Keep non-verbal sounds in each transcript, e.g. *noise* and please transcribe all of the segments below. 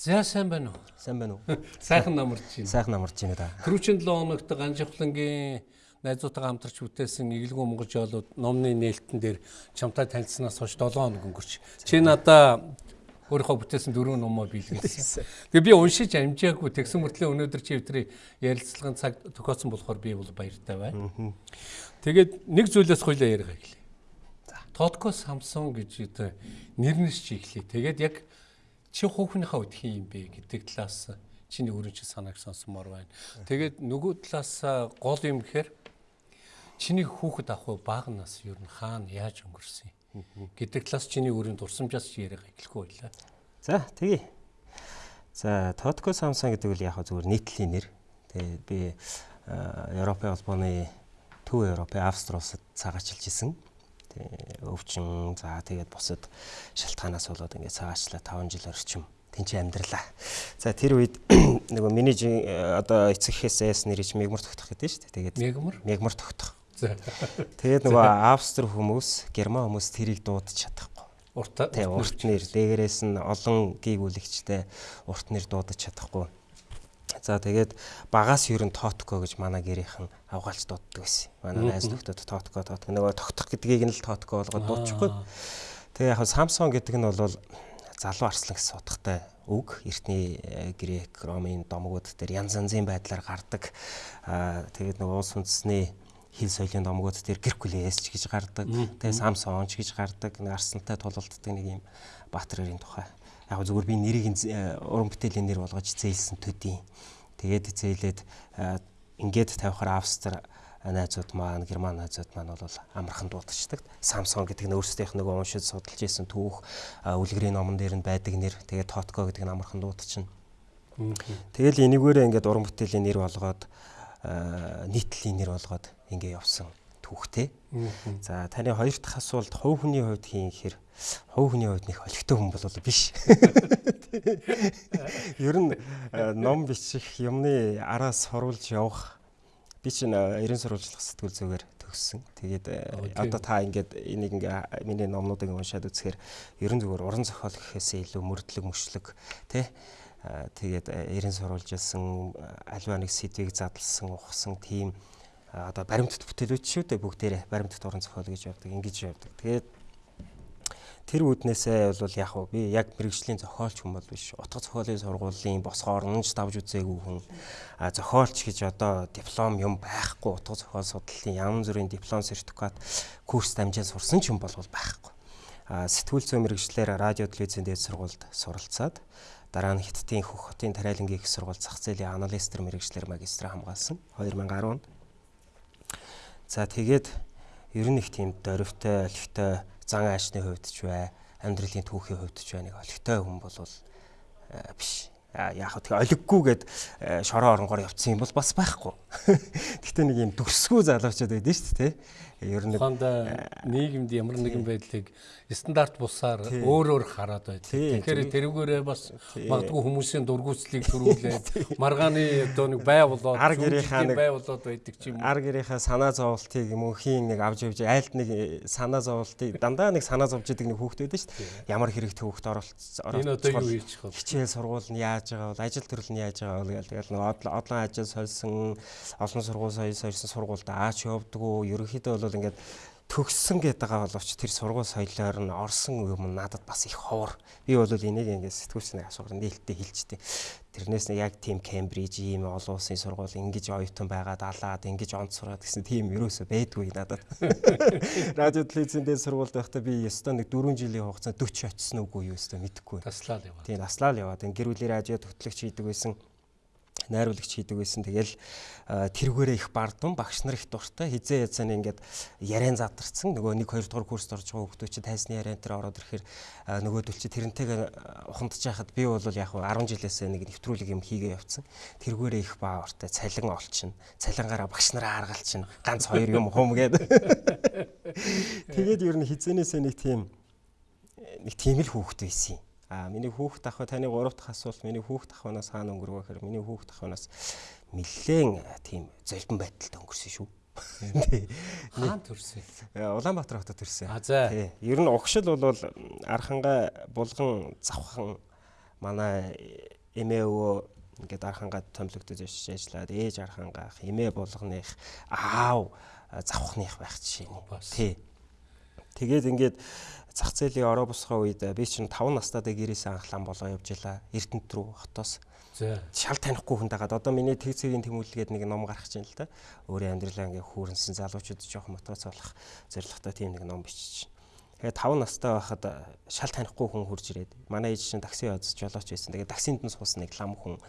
За сайн байна уу? Сайн байна уу? *laughs* Сайхан намарч байна. Сайхан намарч байна да. Түрүүчийн 7 хоногт Ганжихлангийн найзуудтайгаа хамтарч бүтээсэн Иглгүү Монгол жоолууд номны нээлтэн дээр чамтай танилцсанаас хойш 7 хоног өнгөрч. Чи надаа өөрийнхөө бүтээсэн дөрвөн номоо биелгэлсэн. Тэгээ би уншиж амжаагүй тэгсэн мөртлөө өнөөдөр чи өдрийн ярилцлагын цаг тохиолдсон болохоор би бол баяртай байна. Тэгээд нэг зүйлээс хоёлаа яриа гэлээ. Тодко Samsung гэж нэрнэс чи эхлэе. Тэгээд яг чи хүүхнийхээ үед хин юм бэ гэдэг талаас чиний өөрийн чинь санааг сонсомоор байна. Тэгээд нөгөө талаас гол юм гэхээр чиний хүүхэд ах уу багнаас ер нь хаана яаж өнгөрсөн юм гэдэг талаас чиний өөрийн дурсамжаас яриаг эхлэхгүй байлаа. За тэгье. За Totco Samsung гэдэг үл яг зүгээр нийтлэлийн нэр. Тэгээд би Европын холбооны Төв Европын Австри улсад цагаачлж исэн. Өвчин за тэгээд бусад шалтгаанаас болоод ингээд цаашлаа 5 жил орчим тэнцээ амьдралаа. За тэр үед *clears throat* нөгөө миний одоо эцэг эхээсээс нэрэж мегмар тогтох гэдэг шүү дээ. Тэгээд мегмар мегмар тогтох. Тэгээд нөгөө австри хүмүүс, герман хүмүүс тэрийг дуудаж чадахгүй. Урт урт нэр дээрээс нь олон гийгүүлэгчтэй урт нэр дуудаж чадахгүй. За тэгээд багаас ер нь тоотко гэж манай гэрийнхэн авгаалж дууддаг байсан. Манай найз нөхдөд тоотко тоотко нөгөө тогтох гэдгийг нь л тоотко болгоод дуудчихгүй. Тэгээ яг Samsung гэдэг нь бол залуу арслан гэсэн утгатай үг. Эртний э, грек, ромын домгууд дээр янз янзын байдлаар гардаг. Тэгээд нөгөө улс үндэсний хил соёлын домгууд дээр Геркулес ч гэж гардаг. Тэгээ Samsung ч гэж гардаг. Арслантай тулалддаг нэг юм баатрын тухай яг зүгээр би нэрийг э, уран бүтээлийн нэр болгож зээлсэн төдий. Тэгээд зээлээд э, ингээд тавихаар Австри найзууд маань, Герман найзууд маань бол амархан дуудчихдаг. Samsung гэдэг нь өөрсдийнх нөгөө уншиж судалж исэн түүх үлгэрийн номон дээр нь байдаг нэр. Тэгээд Totco гэдэг нь амархан дуудчихна. Тэгэл энэгээрээ ингээд уран бүтээлийн нэр болгоод нийтлэлийн нэр болгоод ингээ явсан түүхтэй. За таны хоёр дахь асуулт хувь хүний хувьд хийн гэхээр хувь хүний хувьд нэг олигтой хүн бол биш. *laughs* Ер нь э, ном бичих юмны араас сурулж явах би чинь 90 э, сурвалжлах сэтгүүл зүгээр төгссөн. Тэгээд э, одоо та ингээд энийг ингээ миний номнуудыг уншаад үзэхээр ер нь зүгээр уран зохиол гэхээсээ илүү мөрдлөг мөшлөг тий тэгээд 90 сурвалжилсан альва нэг сэдвийг задлсан ухсан тийм одоо баримтат бүтээлүүд шүү дээ бүгдээрээ баримтат уран зохиол гэж явдаг ингэж явдаг. Тэгээд тэр үүднээсээ бол яг уу би яг мэрэгжлийн зохиолч хүн бол биш. Утга зохиолын сургуулийн босгоор нж давж үзээгүй хүн. А зохиолч гэж одоо диплом юм байхгүй. Утга зохиол судлалын янз бүрийн диплом сертификат курс дамжаад сурсан ч юм бол байхгүй. А сэтгүүл зүйн мэрэгчлэр радио телевизийн дээд сургуульд суралцаад дараа нь Хиттийн Хөх хотын тариалангийн их сургууль зах зээлийн аналистер мэрэгчлэр магистра хамгаалсан 2010 онд. За тэгээд ер нь их тийм дөрвтэй, олигтой зан аашны хувьд ч бай, амьдралын түүхийн хувьд ч бай нэг олигтой хүн бол э, биш. Яг хөө тэгээ олиггүйгээд э, шороо оронгоор явцсан юм бол бас байхгүй. *laughs* Гэхдээ нэг юм дүрсгүй залуучууд байдэн шүү дээ. Ер нь нийгэмд ямар нэгэн байдлыг стандарт бусаар өөр өөр хараад байдаг. Тэгэхээр тэрүүгээрээ бас магадгүй хүмүүсийн дургүйцлийг *laughs* төрүүлээд маргааны одоо нэг бай болоод ар гэрийнхаа нэг бай болоод байдаг ч юм уу. Ар гэрийнхаа санаа зовлтыг мөнхийн нэг авч явж айлт нэг санаа зовлтыг дандаа нэг санаа зовж идэг нэг хүүхдүүд шүү дээ. Ямар хэрэг төвөгт оролцсон. Энэ одоо юу хийж байгаа вэ? Хичээл сургууль нь яаж байгаа вэ? Ажил төрөл нь яаж байгаа гэдэг. Тэгэл нэг одлон ажил сольсон олон сургууль сольсон сургуульд аач явдггүй. Ерөнхийдөө бол ингээд төгссөн гэдэг байгаа боловч тэр сургууль соёлоор нь орсон юм надад бас их ховор. Би бол энийг ингээд сэтгүүлчний асуугаар нээлттэй хэлжтэй. Тэрнээс нэг яг тийм Кембриж ийм олон улсын сургууль ингэж оюутан байгаад алаад ингэж онц сураад гэсэн тийм ерөөсөө байдгүй надад. *laughs* Радио телевизэн дээр сургуульд байхдаа би ёстой нэг 4 жилийн хугацаанд 40 очсон үгүй юу ёстой мэдэхгүй. Таслал яваад. Тийм таслал яваад. Гэр бүлийн радио төгтлөгч хийдэг байсан найруулагч хийдэг байсан. Тэгэл тэргүүрээ их бардам багш нар их дуртай. Хизээ язааны ингээд яриан задарсан. Нөгөө 1 2 дугаар курст орж байгаа хүмүүс чи тайсны яриан дээр ороод ирэхээр нөгөөдөл чи тэрнтэйгээ ухамдаж яхад би бол яг 10 жилээс нэг нэвтрүүлэг юм хийгээ явцсан. Тэргүүрээ их баа ортой цалин олчихно. Цалингаараа багш нараа харгалчихна. Ганц хоёр юм хум гээд. *laughs* Тэгээд ер нь хизээнээсээ нэг тийм нэг тийм л хүүхэд байсан юм А миний хүүхд ах таны 3 дахь асуулт миний хүүхд ахнаас хаана өнгөрвөө гэхээр миний хүүхд ахнаас нэлээд тийм золбон байдалд өнгөрсөн шүү. Хаан төрсөн. Улаанбаатар хотод төрсөн. А за. Ер нь угшил бол архангаа булган завхан манай эмээ өвөө ингээд архангаа томилогдож ажиллаад ээж архангаах эмээ болгоных аав завхных байх жишээний. Тий. Тэгээд ингээд зах зээлийн ороо босгоо үед би чинь 5 настайдаа гэрээсээ анхлан болоо явж илаа. Эрдэнэт рүү хотоос. Шал танихгүй хүн дагаад одоо миний тэг цэгийн тэмүүлгээд нэг ном гаргаж байна л да. Өөрийн амьдралаа ингээ хүүрэнсэн залуучууд жоох мотоцолох зорилготой тийм нэг ном бичиж. Тэгээ 5 настай байхад шал танихгүй хүн хурж ирээд манай ээж чинь такси язж жолооч байсан. Тэгээ таксинд нь суусан нэг лам хүн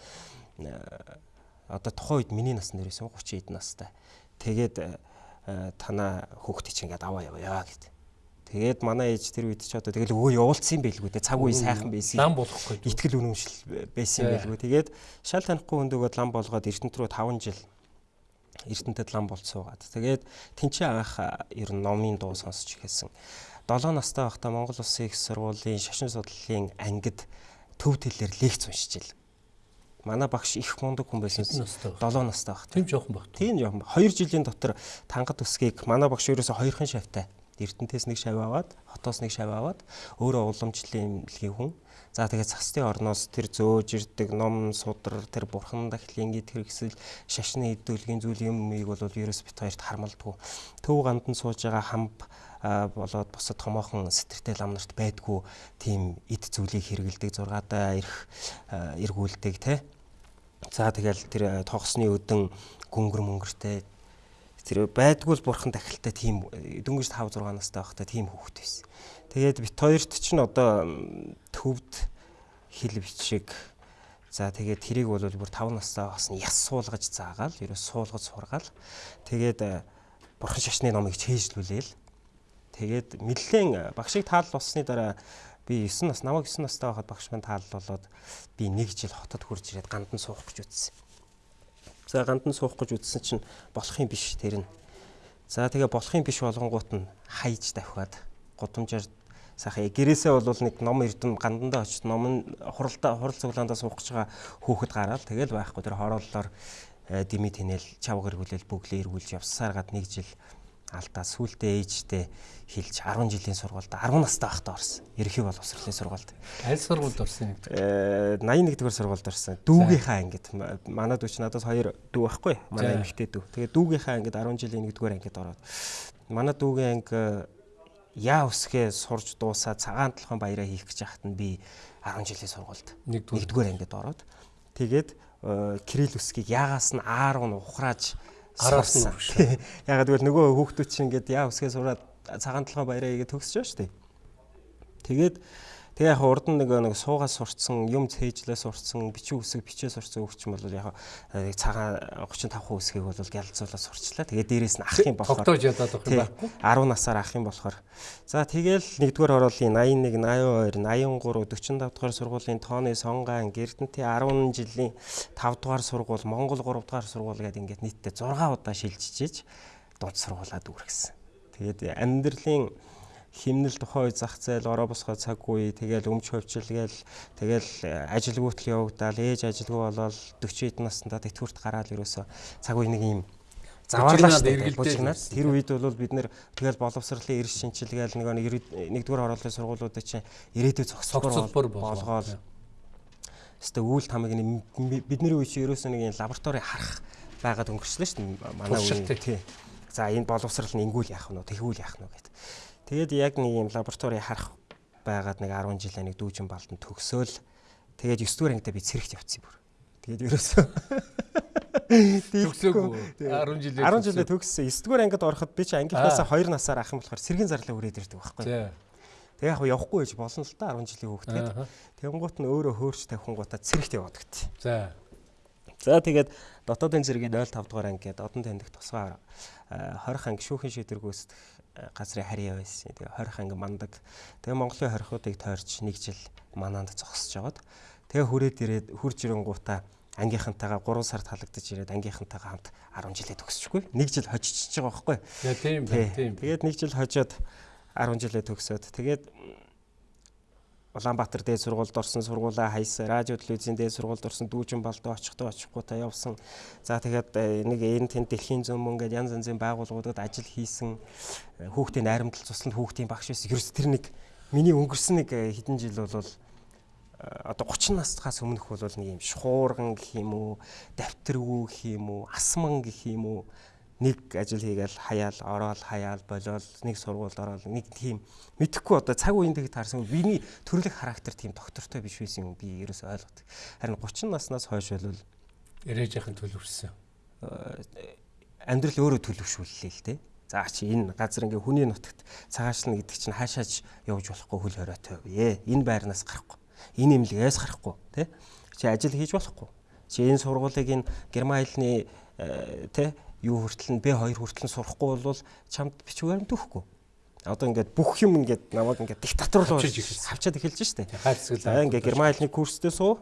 одоо тухайн үед миний насны дээрээс 30 эд настай. Тэгээд танаа хүүхдээ чинь ингээд аваа яваа гэд. Тэгээд манай ээж тэр үед ч одоо тэгэл өвөө явуулсан байлгүй те цаг үе сайхан байсан. Лам болохгүй. Итгэл үнэмшил байсан байлгүй. Тэгээд шал танихгүй хүндөгөө лам болгоод Эрдэнэт рүү 5 жил Эрдэнэтэд лам болцсуугаад. Тэгээд тэнцээ анх ер нь номын дуу сонсч эхэлсэн. 7 настай байхдаа Монгол Улсын их сургуулийн шашин судлалын ангид төв тэлээр лекц уншиж ил. Манай багш их мундаг хүн байсан. 7 настай байх. Тийм жоохон баг. Тийм жоохон. 2 жилийн дотор тангад өсгийг манай багш ерөөсө хоёрхан шавтай Эрдэнтээс нэг шав аваад, хотоос нэг шав аваад өөрөө уламжлалын эмнэлгийн хүн. За тэгээд цасны орноос тэр зөөж ирдэг ном судар тэр бурхан дахлын гээд хэрэгсэл шашны хэдүүлгийн зүйл юмыг бол ерөөс бит хоёрт хармалдгүй. Төв гандан сууж байгаа хамб болоод босод томоохон сэтэртэй лам нарт байдгүй тийм эд зүйлийг хэрэгэлдэг зургаадаа ирэх эргүүлдэг те. За тэгэл тэр тогсны өдөн гүнгэр мөнгөртэй тэр байдгүй л бурхан дахилтай тийм дөнгөж 5 6 настай байхдаа тийм хүүхэд байсан. Тэгээд бит хоёрт ч н одоо төвд хил бичиг за тэгээд тэрийг бол бүр 5 настай нь яс суулгаж заагаал ерөө суулгаж сургаал тэгээд бурхан шашны номыг чэйжлүүлээл тэгээд нэлээд багшиг таал болсны дараа би 9 нас намайг 9 настай байхад багш маань таал болоод би нэг жил хотод хурж ирээд гандан суух гэж үзсэн. За гандан суух гэж үзсэн чинь болох юм биш тэр нь. За тэгээ болох юм биш болгонгууд нь хайж давхаад гудамжаар сайхан гэрээсээ бол нэг ном эрдэм гандандаа очиж ном нь хуралдаа хурал цуглаандаа суух гэж байгаа хүүхэд гараад тэгэл байхгүй тэр хорооллоор э, дими тэнэл чав гэргүүлэл бүглээ эргүүлж явсаар гад нэг жил алдаа сүултээ ээжтэй хэлж 10 жилийн сургуульд 10 настай байхдаа орсон. Ерхий боловсролын сургуульд. Аль сургуульд орсон юм? Э 81 дугаар сургуульд орсон. Дүүгийнхаа ангид манай дүү чинь надаас хоёр дүү байхгүй. Манай эмэгтэй дүү. Тэгээ дүүгийнхаа ангид 10 жилийн 1 дугаар ангид ороод. Манай дүүгийн анги яа өсгөө сурж дуусаа цагаан толгойн баяраа хийх гэж яхад нь би 10 жилийн сургуульд 1 дугаар ангид ороод тэгээд э, Кирилл өсгийг яагаас нь аар нь ухрааж Араас нь өгш. Ягаад гэвэл нөгөө хүүхдүүд чинь ингээд яа өсгөө сураад цагаан толгой баяраа игээ төгсөж шүү дээ. Тэгээд Тэгээ яг урд нь нэг нэг суугаас сурцсан, юм цээжлээ сурцсан, бичиг үсэг бичээ сурцсан хөгч юм бол яг нэг цагаан 35% үсгийг бол гялцуулаад сурчлаа. Тэгээ дээрээс нь ах юм болохоор тогтоож ядаад байх юм байхгүй. 10 насаар ах юм болохоор. За тэгээл нэгдүгээр хороолын 81, 82, 83, 45 дугаар сургуулийн тооны сонгаан Эрдэнэтийн 10 жилийн 5 дугаар сургууль, Монгол 3 дугаар сургууль гэдэг ингээд нийтдээ 6 удаа шилжижээж дунд сургуулаад үргэсэн. Тэгээд амьдралын химнэл тухай зах зээл ороо босгоо цаг үе тэгэл өмч хөвчл гээл тэгэл э, ажилгүйтэл явагдаал ээж ажилгүй болоод 40 хэд наснда тэтгэврт гараад ерөөсө цаг үе нэг юм заваарлаад эргэлдээд тэр үед бол бид нэр тэгэл боловсролын эрс шинжилгээл нэг нэгдүгээр оролцооны сургуулиудад чинь ирээдүйн зохицолбор болгоод. Өстө үйл тамиг бидний үе чинь ерөөсө нэг лаборатори харах байгаад өнгөрчлөө шүү дээ манай үе тий. За энэ боловсрал нь ингүүл яах нь вэ? Тэгвэл яах нь вэ гэд. Тэгээд яг нэг юм лаборатори харах байгаад нэг 10 жилээ нэг дүүжин балдан төгсөөл тэгээд 9 дугаар ангидаа би цэрэгт явцсан бүр. Тэгээд ерөөсөө төгсөөгүй 10 жилээ 10 жилээ төгссөн. 9 дугаар ангид ороход би чи ангийнхаасаа 2 насаар ах юм болохоор сэргийн зарлаа хүрээд ирдэг байхгүй. Тэгээ яг явахгүй байж болно л да 10 жилийн хүүхэд. Тэнгуут нь өөрөө хөөрч тавихынгуудаа цэрэгт яваад гэт. За. За тэгээд дотоодын зэргийн 05 дугаар анги гэдэг одон таньдаг тусгаар 20 анги шүүхэн шийдвэр гүйцэтгэх газрын харьяа байсан. Тэгээ 20 анги мандаг. Тэгээ Монголын хорихуудыг тойрч нэг жил манаанд зогсож жагаад тэгээ хүрээд ирээд хурж ирэнгуутаа ангийнхантайгаа 3 сард халагдаж ирээд ангийнхантайгаа хамт 10 жилээ төгсчихгүй. Нэг жил хожиж байгаа байхгүй. Тийм тийм. Тэгээд нэг жил хожоод 10 жилээ төгсөөд тэгээд Улаанбаатар дээд сургуульд орсон сургуулаа хайсан, радио телевизийн дээд сургуульд орсон дүүжин балдаа очихдоо очихгүй та явсан. За тэгээд э, нэг энэ тэнд дэлхийн зөмөн гээд янз янзын байгууллагуудад ажил хийсэн. Э, хүүхдийн найрамдал цусланд хүүхдийн багш байсан. Ерөөс тэр нэг миний өнгөрсөн нэг э, хэдэн жил бол одоо 30 настаас өмнөх бол нэг юм шуурган гэх юм уу, давтаргүй гэх юм уу, асман гэх юм уу нэг ажил хийгээл хаяал, ороод хаяал, болоод нэг сургуульд ороод нэг тийм мэдхгүй одоо цаг үеийн дэг таарсан биний төрөлх характер тийм доктортой биш байсан юм би ерөөс ойлгодог. Харин 30 наснаас хойш бол ирээж яхын төлөвшсөн. Амьдрал өөрөө төлөвшүүллээ л дээ. За чи энэ газар ингээ хүний нутагт цагаачлна гэдэг чинь хаашаач явж болохгүй хөл хоройтой вэ? Энэ байрнаас гарахгүй. Энэ имлэгээс гарахгүй, тэ? Чи ажил хийж болохгүй. Чи энэ сургуулийг энэ герман хэлний тэ юу хүртэл нь B2 хүртэл нь сурахгүй бол чамд бичвэр төгөхгүй. Одоо ингээд бүх юм ингээд намайг ингээд диктатор руу хавчаад эхэлж штэ. За ингээд герман хэлний курстэй суу.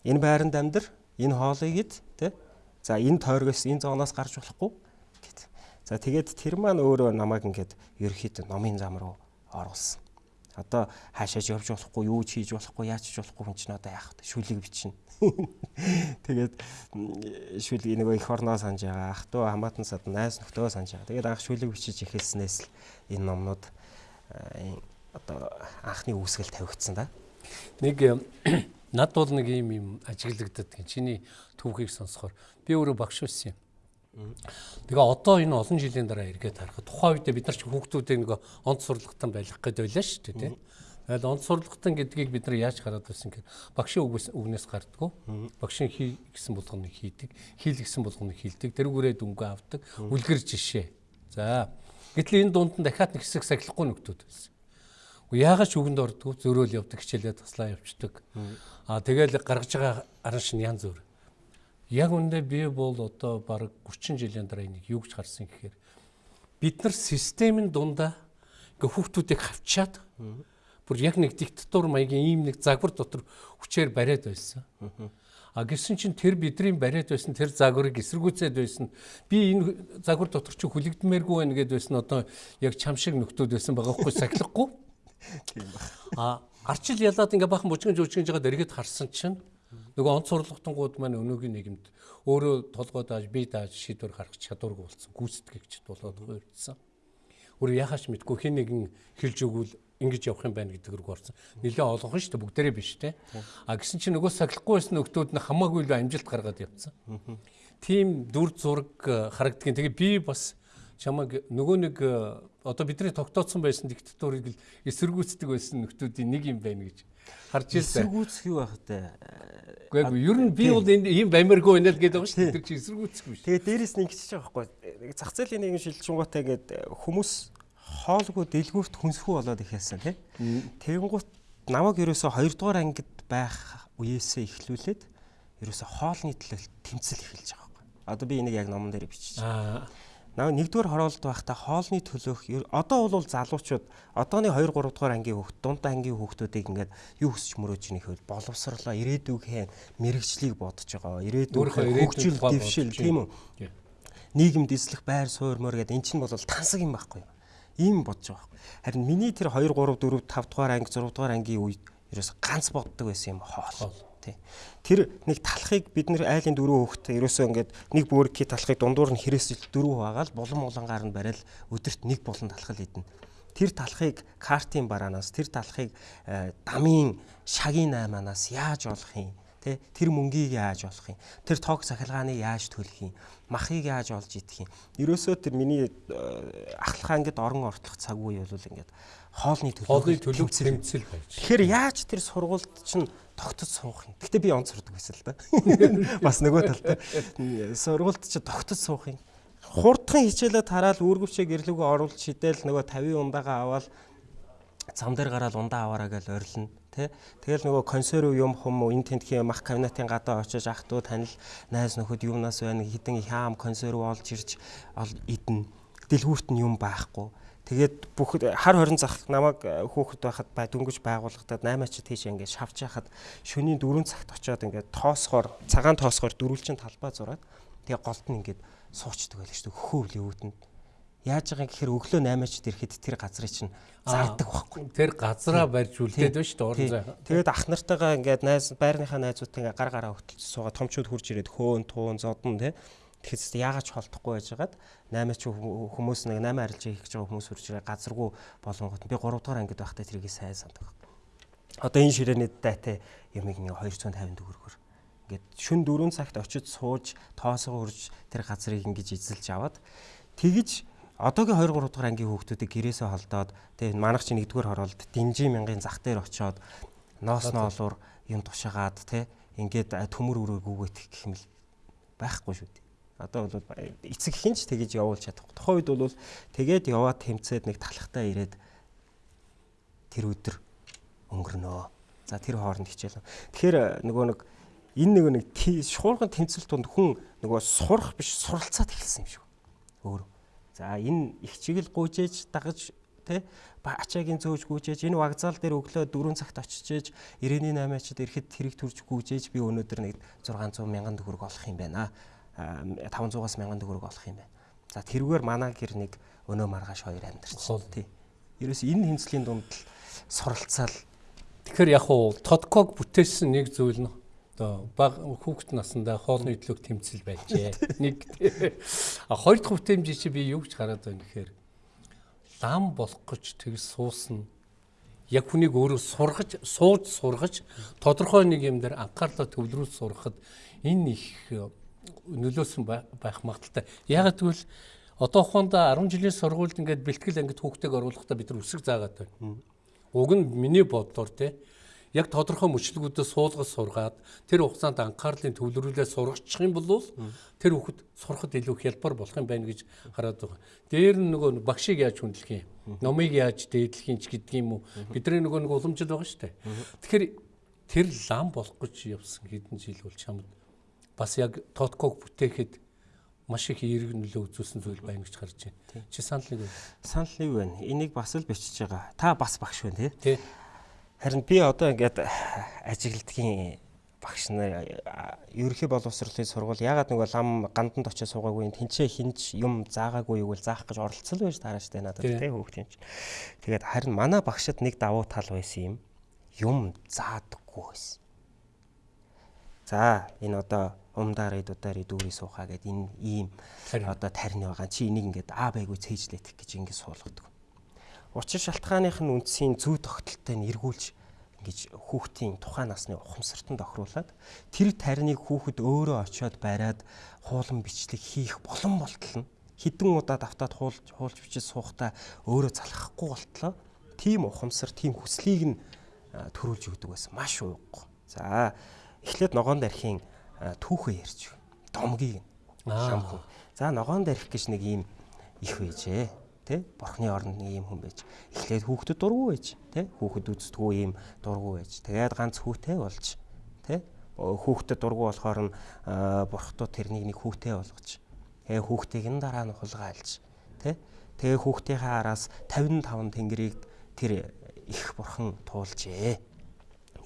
Энэ байранд амьдр, энэ хоолыг ид, тэ? За энэ тойргоос энэ зооноос гарч болохгүй гэт. За тэгээд тэр маань өөрөө намайг ингээд ерөөхдөө номын зам руу оруулсан. Одоо хаашааж явж болохгүй, юу ч хийж болохгүй, яаж ч болохгүй хүн чинь одоо яах вэ? Шүлэг бичнэ. *laughs* Тэгээд шүл нөгөө их орноо санаж байгаа. Ах トゥ хамаатан сад найз нөхдөө санаж байгаа. Тэгээд анх шүлэг бичиж эхэлснээс л энэ номнууд одоо анхны үүсгэл тавигдсан да. Нэг *clears throat* над бол нэг юм юм ажиглагдаад гин чиний түүхийг сонсохоор би өөрөө багш байсан юм. Тэгээ одоо энэ олон жилийн дараа эргээд харахад тухайн үед бид нар ч хүүхдүүдээ нэг онц сурлагтан байх гээд байлаа шүү дээ тийм. Тэгэл онц сурлагтан гэдгийг бид нар яаж гараад байсан гэхээр багшийн үгнээс гардггүй. Багшийн хий гэсэн болгоныг хийдэг, хийл гэсэн болгоныг хийлдэг, тэрүүгээрээ дүнгээ авдаг, үлгэр жишээ. За. Гэтэл энэ дунд нь дахиад нэг хэсэг сахилахгүй нөхдүүд байсан. Яагаад ч үгэнд ордгоо зөрөөл явдаг, хичээлээ таслаа явцдаг. Аа тэгэл гаргаж байгаа аран шин янз бүр. Яг үндэ би бол одоо баг 30 жилийн дараа энийг юу гэж харсан гэхээр бид нар системийн дундаа ингээ хүүхдүүдийг хавчаад бүр яг нэг диктатур маягийн ийм нэг загвар дотор хүчээр бариад байсан. А гисэн чинь тэр бидний бариад байсан тэр загварыг эсэргүүцээд байсан. Би энэ загвар дотор чи хүлэгдмээргүй байна гэдээ байсан одоо яг чам шиг нөхдүүд байсан байгаа хгүй сахилахгүй. Тийм ба. А арчил ялаад ингээ бахан бужигэн жүжигж байгаад эргээд харсан чинь нөгөө онц сурлагтангууд маань өнөөгийн нийгэмд өөрөө толгой дааж бие дааж шийдвэр гаргах чадваргүй болсон. Гүйцэтгэгчд болоод хувирдсан. Өөр яхаач мэдгүй хэн нэгэн хэлж өгвөл ингэж явах юм байна гэдэг рүү орсон. Нилээ олонх нь шүү дээ бүгдээрээ биш те. А гисэн чинь нөгөө сахилахгүй байсан нөхдүүд нь хамаагүй л амжилт гаргаад явцсан. Тим дүр зураг э, харагдгийн. Тэгээ би бас чамаг нөгөө нэг э, одоо бидний тогтооцсон байсан диктатурыг л эсэргүүцдэг байсан нөхдүүдийн нэг юм байна гэж харж ирсэн. Эсэргүүцэх юу байх вэ? Гэхдээ ер нь би бол энэ ийм баймаргүй байна л гэдэг байгаа шүү дээ. Тэр чинь эсэргүүцэх биш. Тэгээ дээрэс нь ингэчих байгаа байхгүй. Зах зээлийн нэгэн шилжүүлгаатай гээд хүмүүс хоолгүй дэлгүүрт хүнсгүй болоод ихээсэн тий. Тэгэнгუთ намайг ерөөсө 2 дугаар ангид байх үеэсээ эхлүүлээд ерөөсө хоолны төлөө тэмцэл эхэлж байгаа байхгүй. Одоо би энийг яг номон дээр бичиж байгаа. Нэгдүгээр хороолт байхдаа хоолны төлөөх одоо бол залуучууд одооны 2 3 дугаар ангийн хүүхд дундаа ангийн хүүхдүүдийг ингээд юу хүсч мөрөөж ийнэх вэ? Боловсрлоо, ирээдүйгээ мэрэгчлийг бодож байгаа. Ирээдүйгээ хөгжил, дэвшил тийм үү? Нийгэмд эслэх байр суурь мөр гэдэг эн чинь бол тансаг юм байхгүй? Ийм бодож байгаа байхгүй. Харин миний тэр 2 3 4 5 дугаар анги 6 дугаар ангийн үед ерөөс ганц боддог байсан юм хоол. Тий. Тэр нэг талхыг бид нэр айлын дөрөв хөөхтэй ерөөсөө ингээд нэг бүрки талхыг дундуур нь хэрэгсэл дөрөв байгаа л болон молонгаар нь барайл өдөрт нэг болон талхал идэнэ. Тэр талхыг картын бараанаас тэр талхыг э, дамын шагийн найманаас яаж олох юм? Тэ тэр мөнгийг яаж олох юм? Тэр тог сахилгааны яаж төлөх юм? Махыг яаж олж идэх юм? Ерөөсөө тэр миний э, ахлахаа ингээд орон ортлох цаг үе бол ингээд хоолны төлөв хоолны төлөв тэмцэл байж. Тэгэхээр яаж тэр сургуульд чинь тогтож суух юм? Гэтэ би онц сурдаг байсан л да. *laughs* Бас нөгөө талтай. Сургуульд чинь тогтож суух юм. Хурдхан хичээлээ тараал үүргэвчээ гэрлүүгөө оруулж шидэл нөгөө 50 ундагаа аваад зам дээр гараад ундаа аваараа гэж орилно Тэ тэгэл нөгөө консерв юм хүм энэ тентхийн мах кабинетын гадаа очиж ах トゥ танил найз нөхөд юмнаас байна хитэн хаам консерв олж ирж идэн дэлгүүрт нь юм байхгүй Тэгээд бүх хар хорин зах намайг э, хөөхд байхад бай дөнгөж байгууллагатад 8 ачид тийш ингээд шавж яхад шөнийн 4 цагт очиод ингээд тоосгоор цагаан тоосгоор дөрвөлчин талбай зураад тэгээ голд нь ингээд суучдаг байлаа шүү дээ хөхөв левүүтэнд Яаж байгаа гэхээр өглөө 8-ачд ирэхэд тэр газрыг чинь зардаг байхгүй. Тэр газраа барьж үлдээд байна шүү дээ орон зай. Тэгээд ах нартайгаа ингээд найз байрныхаа найзуудтай ингээд гар гараа хөтөлж суугаа томчууд хурж ирээд хөөн туун зодон тий. Тэгэхээр яагаад ч холдохгүй байжгаад 8-ач хүмүүс нэг 8 арилж хийх гэж байгаа хүмүүс хурж ирээ газаргүй болонгот би 3 дугаар ангид байхдаа тэрийг сайн сандаг. одоо энэ ширээний дайтай юмыг нэг 250 төгрөгөөр ингээд шүн 4 цагт очиж сууж тоосоо хурж тэр газрыг ингэж эзэлж аваад тэгж одоогийн 2 3 дахь ангийн хүүхдүүдийг гэрээсээ холдоод тэгээ манайх чи нэгдүгээр хороолт динжи мянган зах дээр очиод ноос ноолуур юм тушаагаад те ингээд төмөр өрөө гүгët гэх юм л байхгүй шүү дээ. Одоо бол эцэг хинч тэгэж явуулж чадахгүй. Тухайн үед бол тэгээд яваад тэмцээд нэг талхтаа ирээд тэр өдөр өнгөрнөө. За тэр хооронд хичээл. Тэгэхээр нөгөө нэг энэ нөгөө нэг шуурган тэмцэл тунд хүн нөгөө сурах биш суралцаад эхэлсэн юм шиг. Өөр. За энэ их чиглэл гүйжээж дагаж тэ ачаагийн зөөж гүйжээж энэ вокзал дээр өглөө 4 цагт очижээж 98-ачд ирэхэд тэрэг төрж гүйжээж би өнөөдөр нэг 600 мянган төгрөг олох юм байна. 500-аас 1000 төгрөг олох юм байна. За тэрүүгээр манай гэр нэг өнөө маргааш хоёр амьдарч. Тий. Ерөөс энэ хэмцлийн дунд л суралцаал. Тэгэхээр яг уу Тодког бүтээсэн нэг зүйл нь одоо баг хүүхэд насндаа хоолны идлэг тэмцэл байжээ. *laughs* Нэг а хоёр дахь бүтээмж чи би юу гэж хараад байна гэхээр лам болох гэж тэгс суусна. Яг хүнийг өөрөө сургаж, сууж сургаж тодорхой нэг юм дээр анхаарлаа төвлөрүүлж сурахад энэ их нөлөөсөн байх магадaltaй. Ягаад гэвэл одоо ухаанда 10 жилийн сургуульд ингээд бэлтгэл ангид хүүхдийг оруулахдаа бид нар үсэг заагаад байна. Уг нь миний бодлоор те яг тодорхой мөчлөгүүдэд суулгаж сургаад тэр хугацаанд анхаарлын төвлөрүүлээ сургачих юм бол тэр хүүхэд сурахад илүү хялбар болох юм байна гэж хараад байгаа. Дээр нь нөгөө багшийг яаж хүндлэх юм? Номыг яаж дээдлэх юм ч гэдэг юм уу? Бидний нөгөө нэг уламжлал байгаа шүү дээ. Тэгэхээр тэр лам болох гэж явсан хэдэн жил бол чамд бас яг Тотког бүтээхэд маш их эерэг нөлөө үзүүлсэн зүйл байна гэж харж байна. Чи санал нэг үү? Санал нэг байна. Энийг бас л бичиж байгаа. Та бас багш байна тий. Харин би одоо ингээд ажигладгийн багш нар ерөнхий боловсролын сургууль ягаад нэг лам ганданд очиж суугаагүй тэнцээ хинч юм заагаагүй юу заах гэж оролцсон байж таараа штэ надад тий хөөхтийн чинь. Тэгээд харин манай багшид нэг давуу тал байсан юм. Юм заадаггүй байсан. За энэ одоо умдаар идудаар идүүрий суухаа гэд энэ ийм одоо тарины байгаа. Чи энийг ингээд аа байггүй цээжлэх гэж ингээд суулгадаг. Учир шалтгааных нь үндсийн зүй тогтолтой нь эргүүлж ингэж хүүхдийн тухайн насны ухамсартанд тохируулад тэр тариныг хүүхэд өөрөө очиод бариад хуулан бичлэг хийх болон болтол нь хідэн удаа давтаад хуулж хуулж бичиж суухдаа өөрөө залхахгүй болтлоо. Тийм ухамсар тийм хүслийг нь төрүүлж өгдөг байсан. Маш ууг. За эхлээд ногоон дархийн түүхээ ярьж домгийг шамхан. За ногоон дарих гэж нэг ийм их байжээ. Тэ? Бурхны оронд нэг ийм хүн байж. Эхлээд хүүхдэд дургу байж. Тэ? Хүүхэд үздэггүй ийм дургу байж. Тэгээд ганц хүүтэй болж. Тэ? Хүүхдэд дургу болохоор нь бурхтууд тэрнийг нэг хүүтэй болгож. Тэгээ хүүхдийг нь дараа нь хулгайлж. Тэ? Тэгээ хүүхдийнхээ араас 55 тэнгэрийг тэр их бурхан туулжээ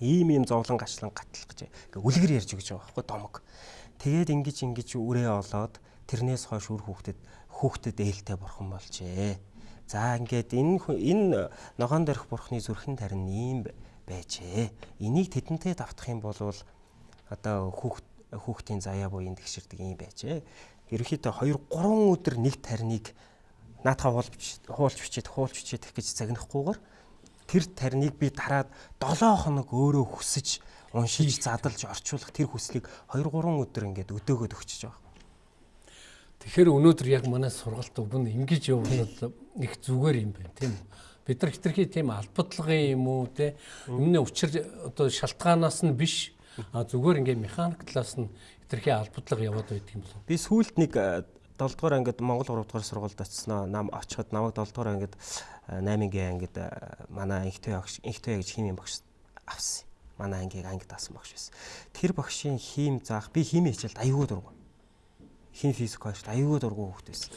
ийм ийм зовлон гачлан гатлах гэж ингээ үлгэр ярьж өгч байгаа байхгүй домог. Тэгээд ингэж ингэж үрээ олоод тэрнээс хойш үр хүүхдэд хүүхдэд ээлтэй бурхан болжээ. За ингээд энэ энэ ногоон дөрөх бурхны зүрхэн тарин ийм байжээ. Энийг тэдэнтэй давтах юм бол одоо хүүхд хүүхдийн заяа буян тэгшэрдэг юм байжээ. Ерөнхийдөө 2 3 өдөр нэг тариныг наатаа хуулж хуулж бичээд хуулж бичээд гэж загнахгүйгээр тэр тарныг би дараад 7 хоног өөрөө хүсэж уншиж задалж орчуулах тэр хүслийг 2 3 өдөр ингээд өдөөгөөд өгчөж байгаа. Тэгэхээр өнөөдөр яг манай сургалт өгн ингэж явбал их зүгээр юм байна тийм үү? Бид нар хитрхи тийм албадлагын юм уу те өмнө учир одоо шалтгаанаас нь биш зүгээр ингээд механик талаас нь хитрхи албадлага яваад байдаг юм болов. Би сүүлд нэг 7 дугаар ангид Монгол 3 дугаар сургуульд очсноо нам очиход намайг 7 дугаар ангид 8-гийн ангид манай инхтэй инхтэй гэж химийн багш авсан. Манай ангийг ангид авсан багш байсан. Тэр багшийн хим заах би химийн хичээлд аюул дургу. Хим физик хоёрт аюул дургу хөвгт байсан.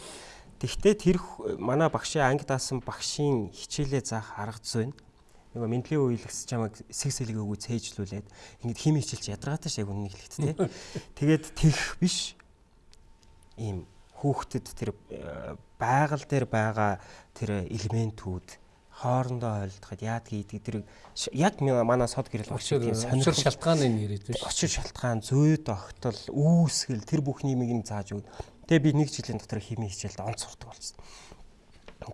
Тэгвэл тэр манай багшийн ангид авсан багшийн хичээлээ заах арга зүй нь нөгөө мэдлэгийн үеилгс чамайг сэг сэлэг өгөө цээжлүүлээд ингэж химийн хичээлч ядаргаатай шаг үнэн хэлэхт те. *laughs* Тэгээд тех биш ийм хүүхдэд тэр э, байгаль дээр байгаа тэр элементүүд хоорондоо хойлдоход яад гэдэг тэр яг манай сод гэрэл очир сонирхол шалтгааны нэрэд биш. Очир шалтгаан, зүй тогтол, үүсгэл тэр бүх нэмийг нь зааж өгнө. Тэгээ би нэг жилийн дотор химийн хичээлд онц сурдаг болсон.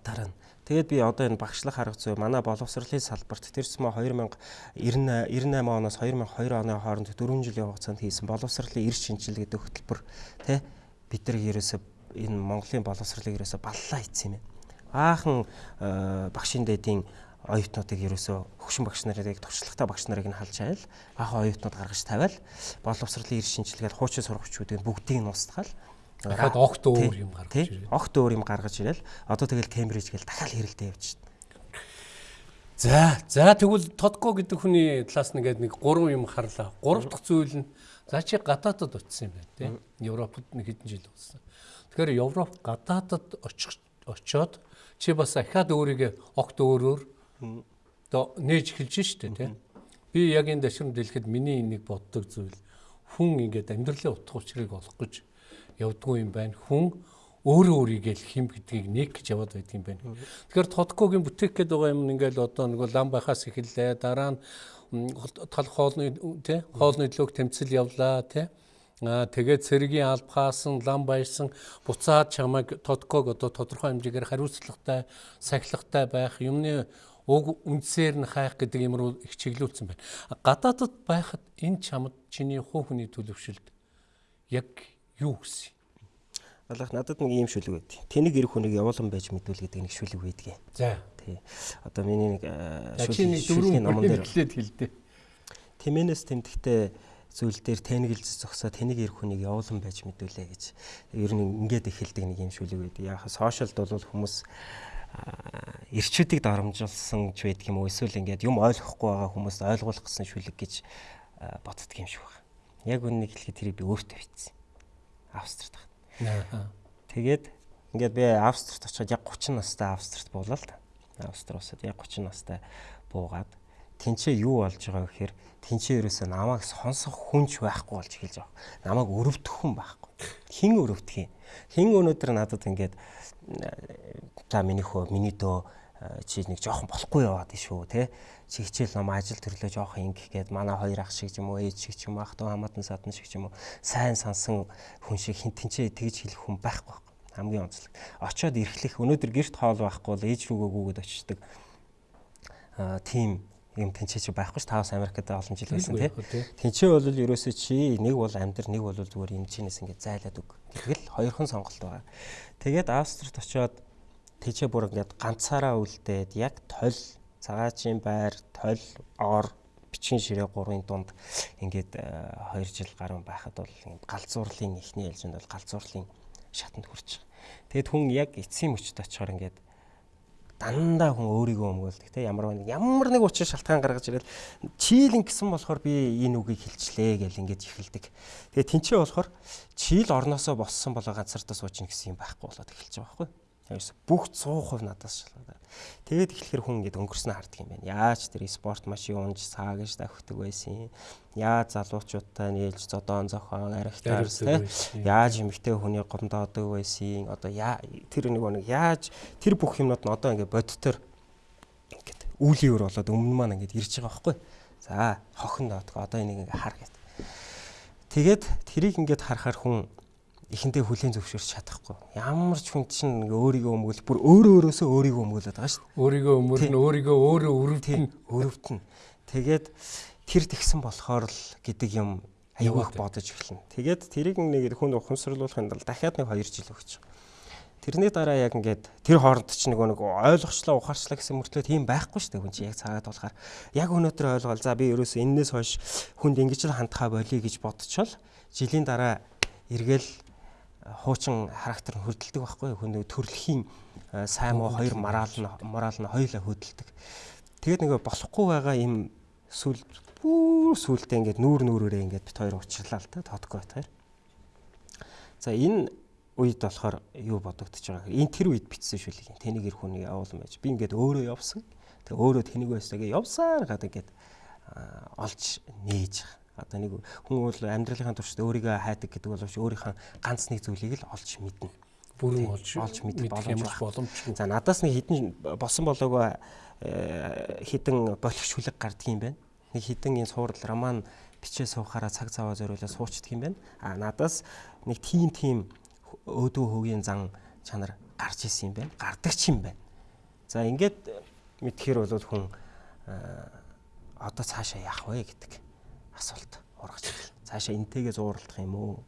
Дараа нь Тэгээд би одоо энэ багшлах арга зүй манай боловсролын салбарт тэрсмэ 2098 98 оноос 2002 оны хооронд 4 жилийн хугацаанд хийсэн боловсролын эрс шинжил гэдэг хөтөлбөр тий бид нар ерөөсө энэ Монголын боловсролыг ерөөсө баллаа хийсэн юм байна. Баахан багшин дэдийн оюутнуудыг ерөөсөө хөгшин багш нарыг туршлагатай багш нарыг нь халж айл баахан оюутнууд гаргаж тавиал боловсролын эрс шинжилгээд хуучин сургагчдыг бүгдийг нь устгал дахиад огт өөр юм гаргаж ирэл. Огт өөр юм гаргаж ирэл. Одоо тэгэл Кембриж гэл дахиад хэрэлдээ явж шин. За, за тэгвэл Тодко гэдэг хүний талаас нэгээд нэг гурван юм харлаа. Гурав дахь зүйл нь за чи гадаадад очисон юм байна тийм. Европод нэг хэдэн жил болсон. Тэгэхээр Европ гадаадад очих очоод чи бас ахаад өөрийгөө огт өөрөөр одоо нээж эхэлж штэ тийм. Би яг энэ дэшрэн дэлгэхэд миний нэг боддог зүйл хүн ингээд амьдралын утга учирыг олох гэж явдггүй юм байна. Хүн өөрөө өөрийгөө л хим гэдгийг нэг гэж яваад байдаг юм байна. Тэгэхээр Тодкогийн бүтээх гээд байгаа юм ингээл одоо нэг лам байхаас эхэллээ. Дараа нь тал хоолны тий хоолны төлөг тэмцэл явлаа тий тэгээд цэргийн албахаасан лам баярсан буцаад чамайг Тодког одоо тодорхой хэмжээгээр хариуцлагатай, сахилгатай байх юмны уг үндсээр нь хайх гэдэг юм руу их чиглүүлсэн байна. Гадаадд байхад энэ чамд чиний хуу хөний төлөвшөлд яг юу гэсэн юм? Алах надад нэг ийм шүлэг байд. Тэнийг ирэх хүнийг явуулан байж мэдүүл гэдэг нэг шүлэг байдгийг. За. Тий. Одоо миний нэг шүлгийн номон дээр хэлдэ. Тэмээнээс тэмдэгтээ зүйл дээр тэнэгэлж зогсоо тэнийг ирэх хүнийг явуулан байж мэдүүлээ гэж ер нь ингээд эхэлдэг нэг юм шүлэг байд. Яг сошиалд бол хүмүүс эрчүүдийг дарамжуулсан ч байдаг юм уу эсвэл ингээд юм ойлгохгүй байгаа хүмүүст ойлгуулах гэсэн шүлэг гэж боддөг юм шиг байна. Яг үннийг хэлэхэд тэрийг би өөртөө бичсэн. Австрид тахад. Тэгээд ингээд би Австрид очиод яг 30 настай Австрид буулаа л да. Австри улсад яг 30 настай буугаад тэнцээ юу болж байгаа гэхээр тэнцээ ерөөсөө намайг сонсох хүнч байхгүй болж эхэлж байгаа. Намайг өрөвдөх хүн байхгүй. Хин өрөвдөх юм. Хин өнөөдөр надад ингээд за миний хөө миний дөө чи нэг жоохон болохгүй яваад шүү те чи хичээл ном ажил төрлөө жоохон ингэх гээд манай хоёр ах шиг юм уу ээж шиг юм ах トゥ хамаатан садан шиг юм уу сайн сансан хүн шиг хин тэнцээ тэгж хэлэх хүн байхгүй хамгийн онцлог очоод ирэхлэх өнөөдөр гэрт хоол байхгүй бол ээж рүүгөө гүгээд очдөг а тийм юм тэнцээ чи байхгүй ш. Тавс Америкт олон жил байсан тий. Тэнцээ бол ерөөсөө чи нэг бол амьдр нэг бол зүгээр юм чинээс ингэ зайлаад өг тэгэл хоёрхан сонголт байгаа. Тэгээд Австрид очиод тэжээ бүр ингээд ганцаараа үлдээд яг толь цагаачийн байр, толь, ор, бичгийн ширээ гурвын дунд ингээд 2 жил гаруй байхад бол галзуурлын ихний ээлжинд бол галзуурлын шатанд хүрч байгаа. Тэгэд хүн яг эцсийн мөчд очихоор ингээд дандаа хүн өөрийгөө өмгөөлдөг те ямар нэг ямар нэг учир шалтгаан гаргаж ирэл чийлэн гэсэн болохоор би энэ үгийг хэлчлээ гэл ингэж эхэлдэг. Тэгээ тэнцээ болохоор чийл орносоо боссон болоо ганцартаа суучна гэсэн юм байхгүй болоод эхэлж байгаа байхгүй. Ерөөс бүх 100% надаас шалгаад. Тэгээд эхлэхээр хүн ингэ өнгөрснөө харддаг юм байна. Яаж тэр спорт машин унж саагж давхдаг байсан юм. Яаж залуучуудтай нийлж зодоон зохион арихтаар яаж эмэгтэй хүний гомдоодог байсан. Одоо тэр нэг нэг яаж тэр бүх юмнууд нь одоо ингэ бодтоор ингээд үүлийн өр болоод өмнө маань ингээд ирж байгаа байхгүй. За хохин доотго одоо энийг ингээ хар гэд. Тэгээд тэрийг ингээд харахаар хүн эхэндээ хүлийн зөвшөөрч чадахгүй. Ямар ч хүн чинь өөрийгөө өмгөл бүр өөрөө өөрөөсөө өөрийгөө өмгөөлөд байгаа шүү дээ. Өөрийгөө өмөрнө, өөрийгөө өөрөө өрөвдөн, өрөвдөн. Тэгээд тэр тэгсэн болохоор л гэдэг юм аюулх бодож эхэлнэ. Тэгээд тэрийг нэг хүн ухамсарлуулахын тулд дахиад нэг 2 жил өгч байгаа. Тэрний дараа яг ингээд тэр хооронд ч нөгөө нэг ойлгочлоо ухаарчлаа гэсэн мөртлөө тийм байхгүй шүү дээ хүн чинь яг цагаад болохоор яг өнөөдөр ойлгоол за би ерөөсөө энээс хойш хүнд ингэж л хандхаа болиё гэж бодчихвол жилийн дараа эргээл хуучин характер нь хөдөлдөг байхгүй хүн төрөлхийн э, сайн муу хоёр морал нь морал нь хоёулаа хөдөлдөг. Тэгээд нөгөө болохгүй байгаа юм сүл бүр сүлдээ ингээд нүүр нүүрээрээ ингээд бит хоёр уучлаа л та бит хоёр. За энэ үед болохоор юу бодогдож байгаа энэ тэр үед бичсэн шүлэг. Тэнийг ир хүнийг явуулсан байж. Би ингээд өөрөө явсан. Тэгээ өөрөө тэнийг байсагээ явсаар гадаг ингээд олж нээж байгаа одоо нэг хүн бол амьдралынхаа туршид өөрийгөө хайдаг гэдэг боловч өөрийнхөө ганц нэг зүйлийг л олж мэднэ. Бүрэн олж олж мэдэх боломж боломжгүй. За надаас нэг хідэн босон болоогоо э, хідэн болох шүлэг гардыг юм байна. Нэг хідэн энэ суурал роман бичээ суухаараа цаг цаваа зориулаад суучдаг юм байна. А надаас нэг тим тим өөдөө хөгийн зан чанар гарч исэн юм байна. Гардаг ч юм байна. За ингээд мэдхээр бол хүн одоо цаашаа яах вэ гэдэг асуулт ургаж ирэл. Цаашаа энтэйгээ зууралдах юм уу?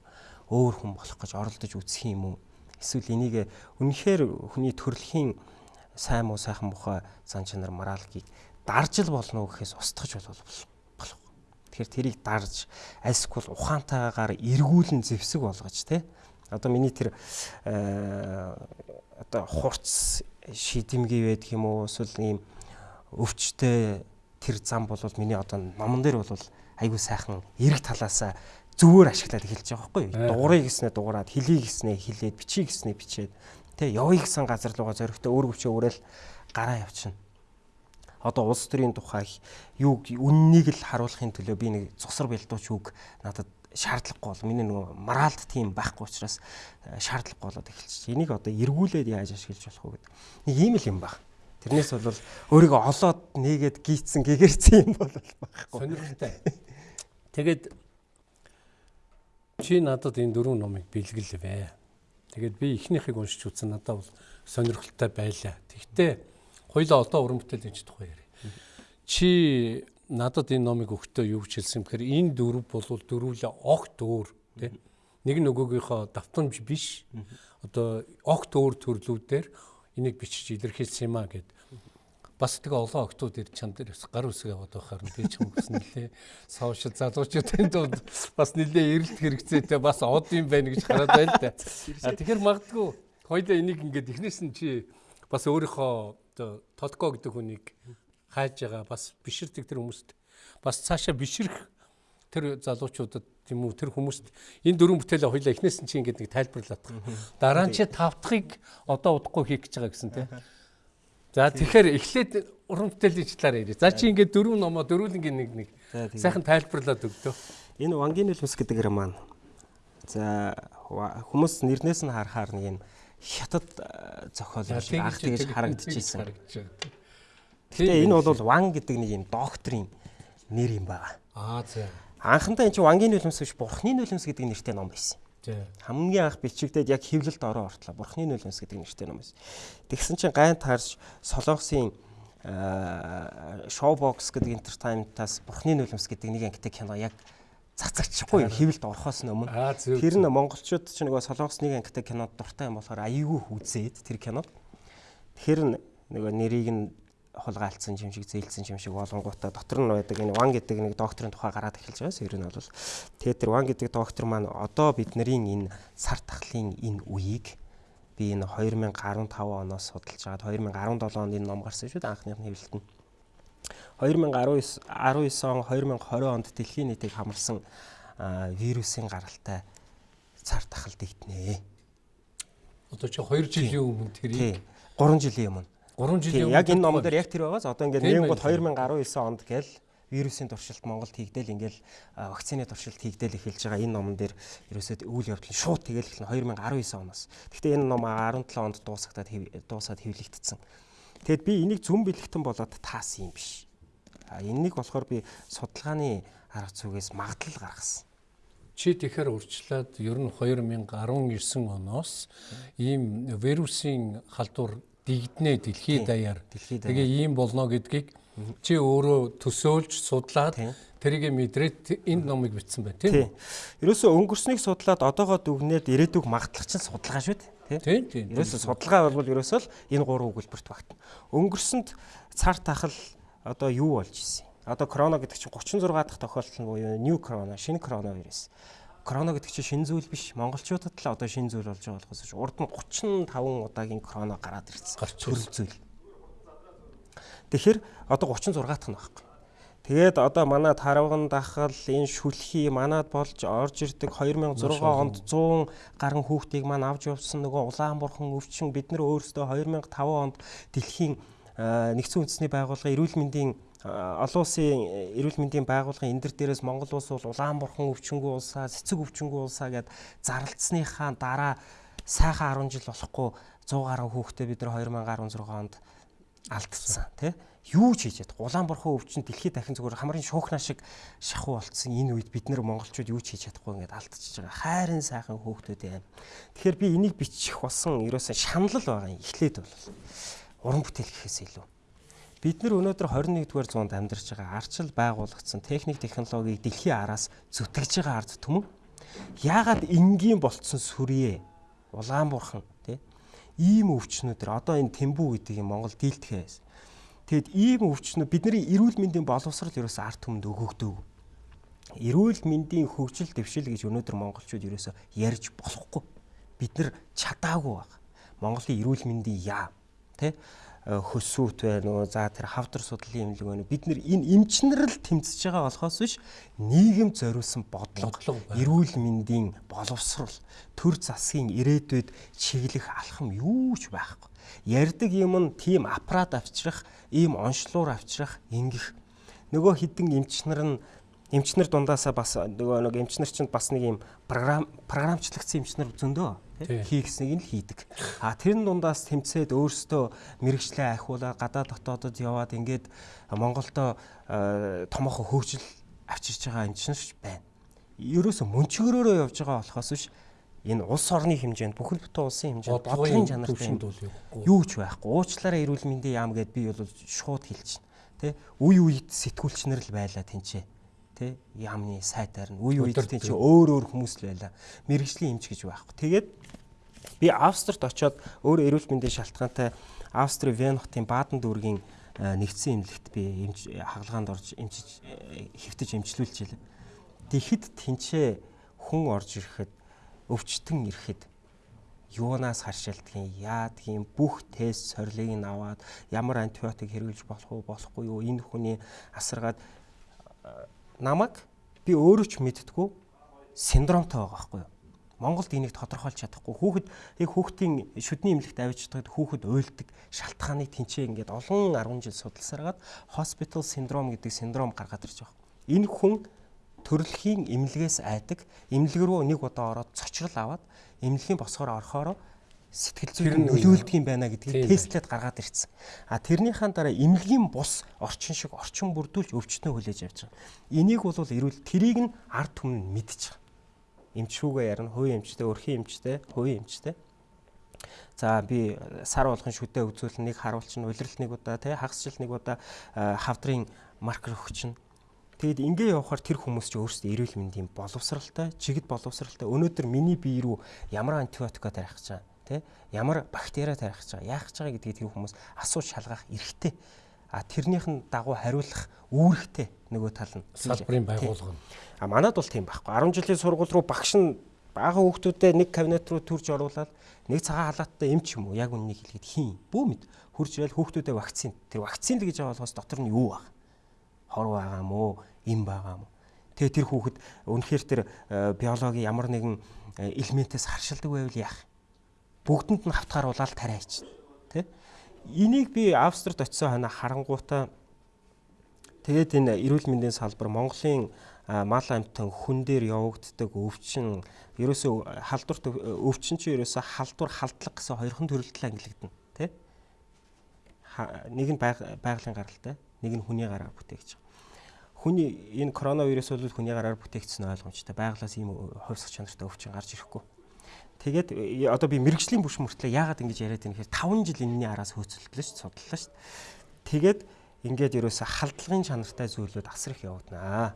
Өөр хүн болох гэж оролдож үзэх юм уу? Эсвэл энийг үнэхээр хүний төрөлхийн сайн муу сайхан мухай зан чанар моралгийг дарж л болно гэхээс устгаж болов болох. Тэгэхээр тэрийг дарж альсгүй ухаантайгаар эргүүлэн зэвсэг болгож тий. Одоо миний тэр одоо хурц шидэмгий байдаг юм уу эсвэл ийм өвчтэй тэр зам бол миний одоо номон дээр бол айгүй сайхан эрэг талаасаа зүгээр ашиглаад эхэлж байгаа байхгүй юу? Дуурыг гэснээр дуурайд, хилийг гэснээр хилээд, бичиг гэснээр бичээд тэ явъя гэсэн газар руугаа зоригтой өөр өвчөө өрөөл гараа явчихна. Одоо улс төрийн тухай юу үннийг л харуулахын төлөө би нэг цусар бэлдууч үг надад шаардлагагүй бол миний нөгөө моралд тийм байхгүй учраас шаардлагагүй болоод эхэлчих. Энийг одоо эргүүлээд яаж ашиглаж болох вэ гэдэг. Нэг ийм л юм байна. Тэрнээс бол өөрийгөө олоод нээгээд гийцсэн гэгэрсэн юм бол байхгүй. Сонирхолтой. Тэгээд чи надад энэ дөрвөн номыг бэлгэлвэ. Тэгээд би эхнийхийг уншиж үзсэн надад бол сонирхолтой байлаа. Тэгвэл хоёлаа одоо уран бүтээл энэ тухай яриа. Чи надад энэ номыг өгтөө юу гэж хэлсэн бэхээр энэ дөрв бол дөрвөлээ огт өөр тий. Нэг нөгөөгийнхөө давтамж биш. Одоо огт өөр төрлүүдээр энийг бичиж илэрхийлсэн юм а гэд бас тэгээ олон октод ирж чам дээр гар үсэг яваад байхаар би ч хүмүүс нэлээ сошиал залуучуудын дунд бас нэлээ эрэлт хэрэгцээтэй бас од юм байна гэж хараад байл та. А тэгэхээр магадгүй хоёлаа энийг ингээд эхнээс нь чи бас өөрийнхөө толко гэдэг хүнийг хайж байгаа бас биширдэг тэр хүмүүст бас цаашаа биширх тэр залуучуудад тийм үү тэр хүмүүст энэ дөрвөн бүтээлээ хоёлаа эхнээс нь чи ингээд нэг тайлбарлаад байгаа. Дараа нь чи тавтахыг одоо удахгүй хийх гэж байгаа гэсэн тийм. За тэгэхээр эхлээд уран бүтээлийн талаар ярив. За чи ингээд дөрвөн номоо дөрвөлнгийн нэг нэг сайхан тайлбарлаад өгдөө. Энэ Вангийн үлмс гэдэг маань. За хүмүүс нэрнээс нь харахаар нэг юм хятад зохиол анх тэгж харагдчихсэн. Тэгээ энэ бол Ван гэдэг нэг юм доктрийн нэр юм байна. Аа за. Анхандаа энэ чинь Вангийн үлмс биш Бурхны үлмс гэдэг нэртэй ном байсан. Хамгийн анх бичигдээд яг хэвлэлд ороо ортлоо. Бурхны нулимс гэдэг нэртэй ном байсан. Тэгсэн чинь гайн таарч Солонгосын шоубокс гэдэг entertainment-аас Бурхны нулимс гэдэг нэг ангитай кино яг цацагчгүй хэвлэлд орохоос өмнө. Тэр нь монголчууд ч нөгөө Солонгос нэг ангитай кинод дуртай юм болохоор аяйгүй үзээд тэр кинод. Тэр нөгөө нэрийг нь хулгайлцсан юм шиг зээлсэн юм шиг болонгуудаа дотор нь байдаг. Энэ Ван гэдэг нэг докторын тухай гараад эхэлж байгаас ер нь бол тэгээд тэр Ван гэдэг доктор маань одоо бидний энэ сар тахлын энэ үеийг би энэ 2015 оноос судалж байгаад 2017 онд энэ ном гарсан шүү дээ анхных нь хэвлэлт нь 2019 19 он 2020 онд дэлхийн нийтийг хамарсан вирусын гаралтай цар тахал дэгтнэ. Одоо чи 2 жилийн өмнө тэрийг 3 жилийн өмнө 3 жилийн өмнө яг энэ ном дээр яг тэр байгаас одоо ингээд нэгэн гол 2019 онд гээл вирусын туршилт Монголд хийгдэл ингээл вакцины туршилт хийгдэл эхэлж байгаа энэ номон дээр ерөөсөө үйл явдал шууд тэгэл эхэлнэ 2019 оноос. Гэхдээ энэ ном 17 онд дуусагдаад дуусаад хэвлэгдсэн. Тэгэд би энийг зүн бэлэгтэн болоод таасан юм биш. А энэнийг болохоор би судалгааны арга зүгээс магадлал гаргасан. Чи тэгэхээр урьдчилаад ер нь 2019 оноос ийм вирусын халдвар дигднэ дэлхийд даяар. Тэгээ ийм болно гэдгийг чи өөрөө төсөөлж судлаад тэрийг мэдрээд энэ номыг бичсэн байна тийм үү? Ерөөсөө өнгөрснийг судлаад одоогоо дүгнээд ирээдүг магтлах чинь судалгаа шүү дээ. Тийм тийм. Ерөөсөө судалгаа бол ерөөсөө л энэ гурван өгүүлбэрт багтана. Өнгөрсөнд цар тахал одоо юу болж исэн? Одоо корона гэдэг чинь 36 дахь тохиолдол нь буюу new corona, шинэ коронавирус корона гэдэг чинь шин зүйл биш. Монголчуудад л одоо шин зүйл болж байгаа болохоос урд нь 35 удаагийн корона гараад ирсэн. Төр зүйл. Тэгэхээр одоо 36 дахь нь байхгүй. Тэгээд одоо манай тарвган дахал энэ шүлхий манад болж орж ирдэг 2006 онд 100 гаруй хүүхдийг маань авч явсан нөгөө Улаанбурхан өвчин бид нар өөрсдөө 2005 онд дэлхийн нэгдсэн үндэсний байгууллага эрүүл мэндийн олон улсын эрүүл мэндийн байгууллагын энэ дээрээс Монгол улс бол Улаанбурхан өвчнгүү улсаа, цэцэг өвчнгүү улсаа гэд зарлцсныхаа дараа сайхан 10 жил болохгүй 100 гаруй хүүхдээ бид нар 2016 онд алдсан тий юу ч хийж чадахгүй. Улаанбурхан өвчин дэлхийд дахин зүгээр хамрын шуухна шиг шахуу болцсон энэ үед бид нар монголчууд юу ч хийж чадахгүй ингээд алдчихж байгаа. Хайрын сайхан хүүхдүүд юм тэгэхээр би энийг бичих болсон ерөөсөө шаналл байгаа юм. Эхлээд бол уран бүтээл гэхээс илүү. Бид нар өнөөдөр 21-р зуунд амьдарч байгаа арчил байгуулагдсан техник технологиг дэлхийн араас зүтгэж байгаа ард түмэн яагаад энгийн болцсон сүрье Улаанбурхан тий ийм өвчнүүдэр одоо энэ Тэмбүү гэдэг юм Монгол дийлдэхээс Тэгэд ийм өвчнүүд бидний эрүүл мэндийн боловсрал ерөөсө арт түмэнд өгөгдөв. Эрүүл мэндийн хөгжил дэвшил гэж өнөөдөр монголчууд ерөөсө ярьж болохгүй. Бид нар чадаагүй баг. Монголын эрүүл мэндийн яа тий хөсөөт байна уу за тэр хавдар судлалын эмнэлэг байна уу бид нар энэ эмчнэр л тэмцэж байгаа болохоос биш нийгэм зориулсан бодлого эрүүл мэндийн боловсрал төр засгийн ирээдүйд чиглэх алхам юу ч байхгүй. Ярьдаг юм нь тийм аппарат авчрах ийм онцлуур авчрах ингэх. Нөгөө хідэн эмчнэр нь эмчнэр дундаасаа бас нөгөө нэг эмчнэр чинь бас нэг юм програм програмчлагдсан эмчнэр зөндөө хийхснийг нь хийдэг. А тэрэн дундаас тэмцээд өөрсдөө мэрэгчлээ ахиулаад гадаад дотоодод яваад ингээд Монголдо томоохон хөгжил авчирч байгаа энэ чинь байна. Ерөөсө мөнчгөрөөрөө явж байгаа болохоос биш энэ улс орны хэмжээнд бүхэл бүтэн улсын хэмжээнд бодлогын чанартай юу ч байхгүй. Уучлаараа эрүүл мэндийн яам гэд би бол шууд хэлчихнэ. Тэ үе үед сэтгүүлчнэр л байлаа тэнцээ тий яамны сайтаар нь. Үе үед тий чи өөр өөр хүмүүс л байла. Мэрэгжлийн эмч гэж байхгүй. Тэгээд би Австрид очиод өөр эрүүл мэндийн шалтгаантай Австри Вен хотын Бааден дүүргийн нэгдсэн эмнэлэгт би эмч хагалгаанд орж эмчиж хэвтэж эмчлүүлж илээ. Тэгэхэд тэнцээ хүн орж ирэхэд өвчтөн ирэхэд юунаас харшилдгийн яадгийн бүх тест сорилыг нь аваад ямар антибиотик хэрэглэж болох уу болохгүй юу? Энэ хүний асаргаад намайг би өөрөө ч мэдтгүү синдромтой байгаа байхгүй юу. Монголд энийг тодорхойлж чадахгүй. Хүүхэд яг хүүхдийн шүдний эмнэлэгт авчирдаг хүүхэд уйлдаг шалтгааныг тэнцээ ингээд олон 10 жил судалсараад hospital syndrome гэдэг синдром гаргаад ирж байгаа. Энэ хүн төрөлхийн эмнэлгээс айдаг, эмнэлэг рүү нэг удаа ороод цочрол аваад эмнэлгийн босгоор орохоор сэтгэл зүйн нөлөөлдөг юм байна гэдгийг тестлээд гаргаад ирсэн. А тэрнийхэн дараа эмнэлгийн бус орчин шиг орчин бүрдүүлж өвчтнөө хүлээж авч байгаа. Энийг бол эрүүл тэрийг нь ард түмэн мэдчих. Эмчшүүгээ ярина, хувийн эмчтэй, өрхийн эмчтэй, хувийн эмчтэй. За би сар болгон шүдэ үзүүлэн нэг харуулчин улирал нэг удаа тий хагасжил нэг удаа хавдрын маркер өгчин. Тэгэд ингээ явахаар тэр хүмүүс ч өөрсдөө эрүүл мэндийн боловсралтай, чигд боловсралтай. Өнөөдөр миний бие рүү ямар антибиотика тарих гэж байгаа тий ямар бактери тарих гэж байгаа? Яах гэж байгаа гэдгийг тэр хүмүүс асууж шалгах эрхтэй. А тэрнийхэн дагуу хариулах үүрэгтэй нөгөө тал нь. Салбарын байгууллага нь. А манад бол тийм байхгүй. 10 жилийн сургууль руу багш нь бага хүүхдүүдэд нэг кабинет руу төрж оруулаад нэг цагаан халааттай эмч юм уу? Яг үннийг хэлгээд хийн бүү мэд. Хурж ирэл хүүхдүүдэд вакцин. Тэр вакцин л гэж байгаа болохоос дотор нь юу баг хор байгаа уу? Им байгаа уу? Тэгээ тэр хүүхэд үнэхээр тэр э, биологийн ямар нэгэн э, элементээс харшилдаг байвал яах бүгдэнд нь хавтгааруулаад тариач тий энийг би австрид очисон хана харангуутаа тэгээд энэ эрүүл мэндийн салбар Монголын мал амтан хүн дээр явагддаг өвчин ерөөсөө халдварт өвчин чи ерөөсөө халдвар халдлага гэсэн хоёрхан төрөлтөл ангилагдана тий нэг нь байгалийн гаралтай нэг нь хүний гараар бүтээгч. Хүний энэ коронавирус бол хүний гараар бүтээгдсэн ойлгомжтой. Байглаас ийм хувьсах чанартай өвчин гарч ирэхгүй Тэгээд э, одоо би мэрэгжлийн бүш мөртлөө яагаад ингэж яриад байна гэхээр 5 жил энэний араас хөөцөлдлөө ш судлаа ш. Тэгээд ингээд ерөөсө халдлагын чанартай зүйлүүд асар их явагдана.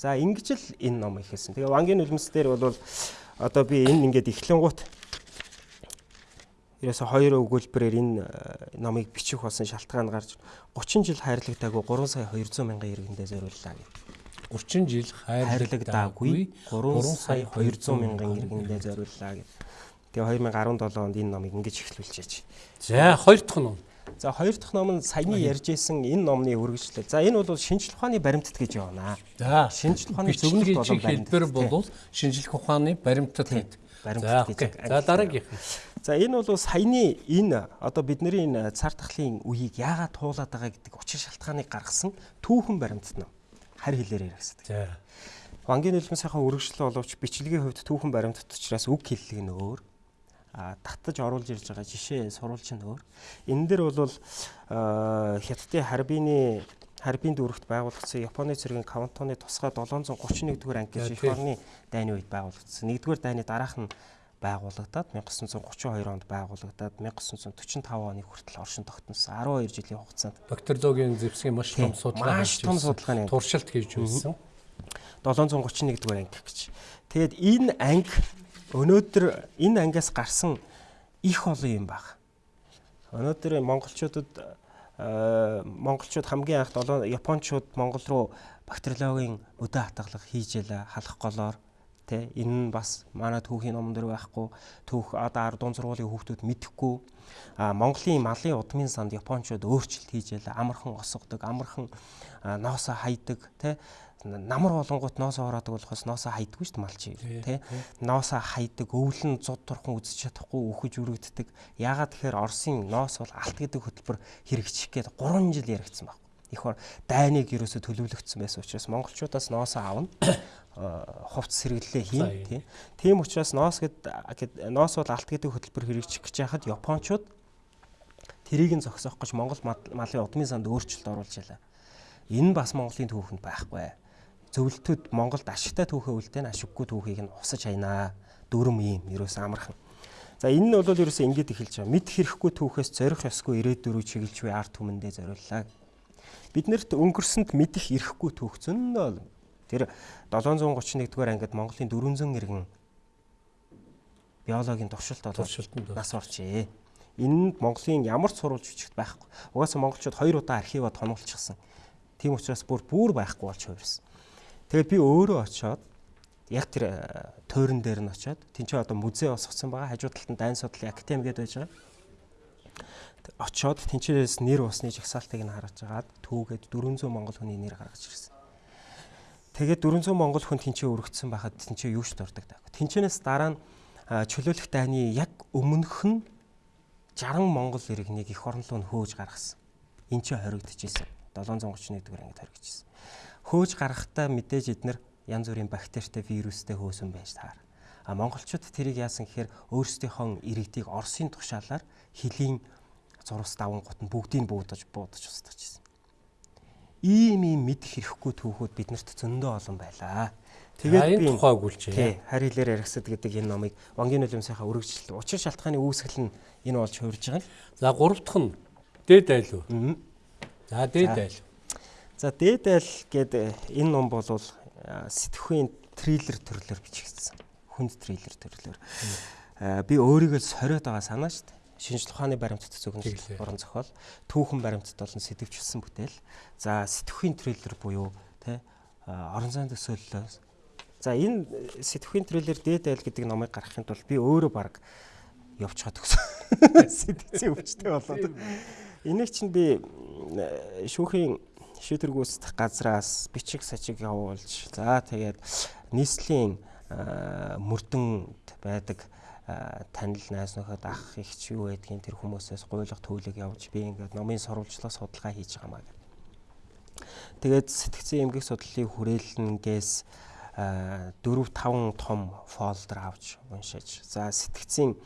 За ингэж л энэ ном ихэлсэн. Тэгээ вангийн нулимс дээр бол одоо би энэ ингээд эхлэнгуут ерөөсө хоёр өгүүлбэрээр энэ э, номыг бичих болсон шалтгаан гарч 30 жил хайрлагтаагүй 3 сая 200 мянган иргэндээ зориуллаа гэдэг. 30 жил хайрлагдаагүй 3 сая 200 мянган иргэндээ зориуллаа гэж. Тэгээ 2017 онд энэ номыг ингэж эхлүүлчихэж. За хоёр дахь ном. За хоёр дахь ном нь саяны ярьж исэн энэ номны үргэлжлэл. За энэ бол шинжлэх ухааны баримтат гэж явна. За шинжлэх ухааны зөвлөлт болон хэлбэр бол шинжлэх ухааны баримтат гэдэг. Баримтат гэж. За дараагийнх нь. За энэ бол саяны энэ одоо бидний энэ цар тахлын үеийг яагаад туулаад байгаа гэдэг учир шалтгааныг гаргасан түүхэн баримтат ном харь хэлээр яригсдаг. За. Вангийн нулимсынхаа үргэлжлэл боловч бичлэгийн хувьд түүхэн баримтат учраас үг хэллэг нь өөр. А татаж оруулж ирж байгаа жишээ сурвалж нь өөр. Энэ дээр бол хятадын харбины харбин дүүрэгт байгуулагдсан Японы цэргийн Кавантоны тусгай 731 дугаар анги гэж их орны дайны үед байгуулагдсан. Нэгдүгээр дайны дараах нь байгуулагдаад 1932 онд байгуулагдаад 1945 оны хүртэл оршин тогтносон 12 жилийн хугацаанд бактериологийн зэвсгийн маш том судалгаа маш том судалгааны туршилт хийж байсан. 731 дугаар анги гэж. Тэгээд энэ анги өнөөдөр энэ ангиас гарсан их олон юм баг. Өнөөдөр монголчуудад монголчууд хамгийн анх 7 японочууд монгол руу бактериологийн өдөө хатгалах хийж ялаа халах голоор Тэ энэ нь бас манай түүхийн ном дээр байхгүй. Түүх одоо дунд сургуулийн хүүхдүүд мэдэхгүй. А Монголын малын удмын санд Япончууд өөрчлөлт хийж ялаа. Амархан осгодог, амархан ноосоо хайдаг, тэ намар болонгууд ноосоо ороодаг болохоос ноосоо хайдаггүй шүү дээ малчи тий ноосоо хайдаг өвлөн зуд турхан үзэж чадахгүй өөхөж өргөддөг яагаад тэгэхээр Оросын ноос бол алт гэдэг хөтөлбөр хэрэгжих гээд 3 жил яригдсан баг их дайныг ерөөсө төлөвлөгдсөн байсан учраас монголчуудаас ноосоо авна *coughs* хувц сэргэллээ хийн тийм. Тийм учраас ноос гэд ноос бол алт гэдэг хөтөлбөр хэрэгжих гэж яхад Япончууд тэрийг нь зогсоох гэж Монгол малын удмын санд өөрчлөлт оруулж ялаа. Энэ бас Монголын түүхэнд байхгүй. Зөвлөлтүүд Монголд ашигтай түүхээ үлдээн ашиггүй түүхийг нь усаж хайнаа. Дөрөм юм ерөөс амархан. За энэ нь бол ерөөсөө ингэж эхэлж байгаа. Мэд хэрэггүй түүхээс зорих ёсгүй ирээдүрөө чиглэж буй арт түмэндээ зориуллаа. Биднэрт өнгөрсөнд мэдих ирэхгүй түүх зөндөө Тэр 731 дугаар ангид Монголын 400 иргэн биологийн туршилт туршилтанд нас орчээ. Энэнд Монголын ямар ч сурвалж бичигт байхгүй. Угаасаа монголчууд хоёр удаа архиваа тонуулчихсан. Тийм учраас бүр бүр байхгүй болж хувирсан. Тэгээд би өөрөө очиод яг тэр э, тойрон дээр нь очиод тэнцээ одоо музей босгосон байгаа. Хажуу талд нь дайн судлалын академи гэдэг байж байгаа. Очиод тэнцээрээс нэр усны жагсаалтыг нь харж агаад түүгээд 400 монгол хүний нэр гаргаж ирсэн. Тэгээд 400 монгол хүн тэнцээ өргөцсөн байхад тэнцээ юу ч дурдаг даа. Тэнцэнээс дараа нь чөлөөлөх дайны яг өмнөх нь 60 монгол иргэнийг эх орон руу хөөж гаргасан. Энд чинь хоригдчихсэн. 731 дугаар ангид хоригдчихсэн. Хөөж гаргахдаа мэдээж эднэр янз бүрийн бактеритэй вирустэй хөөсөн байж таар. А монголчууд тэрийг яасан гэхээр өөрсдийнхөө иргэдийг Оросын тушаалаар хөлийн зурвас давангууд нь бүгдийг буудаж буудаж устгаж ирсэн ийм ийм мэдэх хэрэггүй түүхүүд биднэрт зөндөө олон байлаа. Тэгээд би тухайг үлчээ. Тий, харилэр яригсад гэдэг энэ номыг Вангийн нулимсынхаа үргэлжлэл учир шалтгааны үүсгэл нь энэ болж хуурж байгаа юм. За гурав дахь нь дээд айл уу? За дээд айл. За дээд айл гэдэг энэ ном бол сэтгхийн триллер төрлөөр бичигдсэн. Хүнд триллер төрлөөр. Би өөрийгөө сориод байгаа санаа шүү дээ шинжлэх ухааны баримтат зөвхөн уран зохиол, түүхэн баримтат болон сэтгвчилсэн бүтээл. За сэтгхийн трейлер буюу тэ орон зайн төсөөллөөс. За энэ сэтгхийн трейлер дээд айл гэдэг номыг гаргахын тулд би өөрөө баг явчихад өгсөн. *laughs* Сэтгцийн өвчтэй болоод. Энийг чинь би шүүхийн шийдвэр гүйцэтгэх газраас бичиг сачиг явуулж за тэгээд нийслэлийн мөрдөнд байдаг танил найз нөхөд ах ихч юу байдгийг тэр хүмүүсээс гуйлах төлөг явж би ингээд номын сурвалжлах судалгаа хийж байгаа маа гэх. Тэгээд сэтгцэн эмгэг судлалын хүрээлэнгээс 4 5 том фолдер авч уншиж. За сэтгцэн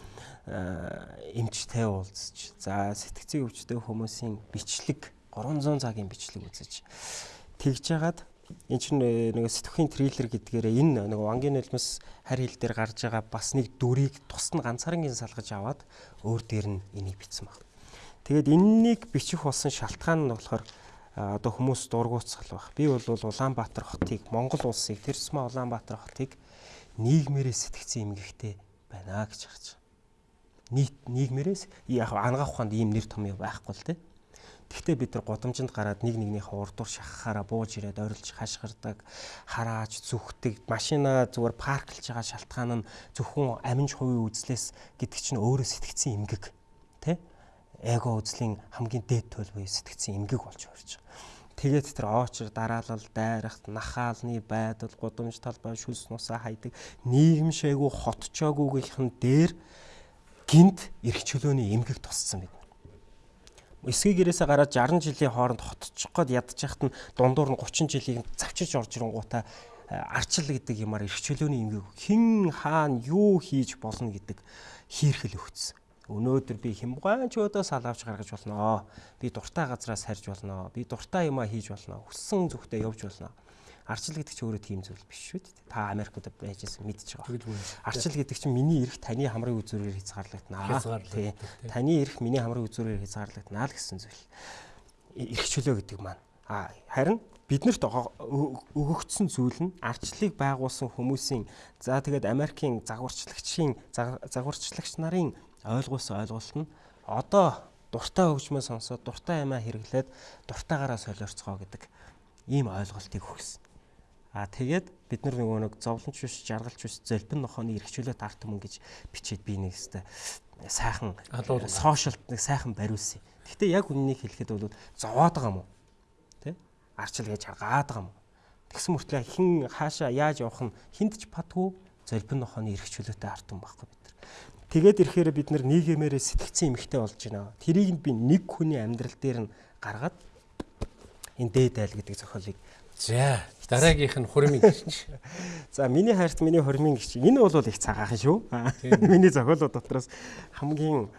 эмчтэй уулзч. За сэтгцэн өвчтэй хүмүүсийн бичлэг 300 цагийн бичлэг үзэж. Тэгж жагаад эн чинь э, нэг сэтгхийн триллер гэдгээр энэ нэг вангийн нулимс харь хил дээр гарч байгаа бас нэг дүрийг тусад нь ганцаарнгийн салгаж аваад өөр дээр нь энийг бичсэн баг. Тэгээд энэнийг бичих болсон шалтгаан нь болохоор одоо хүмүүс дургуутсгал баг. Би бол Улаанбаатар хотыг Монгол улсыг тэр тусмаа Улаанбаатар хотыг нийгмээрээ сэтгцэн эмгэгтэй байна гэж харж байгаа. Нийт нийгмээрээс яг ангаах ухаанд ийм нэр том байхгүй л дээ Тэгтээ бид нар гудамжинд гараад нэг нэгнийхээ урдуур шахахаараа бууж ирээд ойрлж хашгирдаг, харааж, зүхдэг, машина зүгээр парклж байгаа шалтгаан нь зөвхөн аминж хувийн үзлээс гэдэг чинь өөрөө сэтгцэн эмгэг. Тэ? Эго үзлийн хамгийн дээд туйл буюу сэтгцэн эмгэг болж хувирч байгаа. Тэгээд тэр оочр дараалал, дайрахт, нахаалны байдал, гудамж талбай, шүлс нусаа хайдаг, нийгэмшээгүй хотчоогүйгийнхэн дээр гинт эрх чөлөөний эмгэг тусцсан бид эсгийн гэрээсээ гараад 60 жилийн хооронд хотчих гээд ядчих хат нь дундуур нь 30 жилийг завчиж орж ирэнгуудаа э, арчил гэдэг юмар эрхчлөөний эмгэг хэн хаана юу хийж болно гэдэг хийрхэл өгсөн. Өнөөдөр би хямгаан чөөдөө сал авч гаргаж болно. Би дуртай газраас харж болно. Би дуртай юмаа хийж болно. Хүссэн зүгтээ явж болно. Арчил гэдэг чинь өөрөө тийм зүйл биш шүү дээ. Та Америкт байж байсан мэдж байгаа. Арчил гэдэг чинь миний эрх таны хамрын үзүүрээр хязгаарлагдана. Тий. Таны эрх миний хамрын үзүүрээр хязгаарлагдана л гэсэн зүйл. Эрх чөлөө гэдэг маань. А харин биднэрт өгөгдсөн зүйл нь арчлыг байгуулсан хүмүүсийн за тэгээд Америкийн загварчлагчийн загварчлагч нарын ойлгуулсан ойлголт нь одоо дуртай хөгжмөө сонсоод дуртай юмаа хэрэглээд дуртайгаараа солиорцгоо гэдэг ийм ойлголтыг өгсөн. А тэгээд бид нар нөгөө нэг зовлонч биш, жаргалч биш, золбин нохооны эрхчлөлт арт түмэн гэж бичээд би нэг өстө сайхан сошиалт нэг сайхан бариулсан. Гэхдээ яг үннийг хэлэхэд бол зовоод байгаа юм уу? Тэ? Арчил гэж харгаад байгаа юм. Тэгсэн мөртлөө хин хаашаа яаж явах нь хинт ч падгүй золбин нохооны эрхчлөлтөй арт түмэн байхгүй бид нар. Тэгээд ирэхээр бид нар нийгэмээрээ сэтгцэн эмхтэй болж байна. Тэрийг би нэг хүний амьдрал дээр нь гаргаад энэ дээд айл гэдэг зохиолыг За дараагийнх нь хурмын гэрч. *laughs* За миний хайрт миний хурмын гэрч. Энэ бол их цагаахан шүү. *laughs* Миний зохиолууд дотроос хамгийн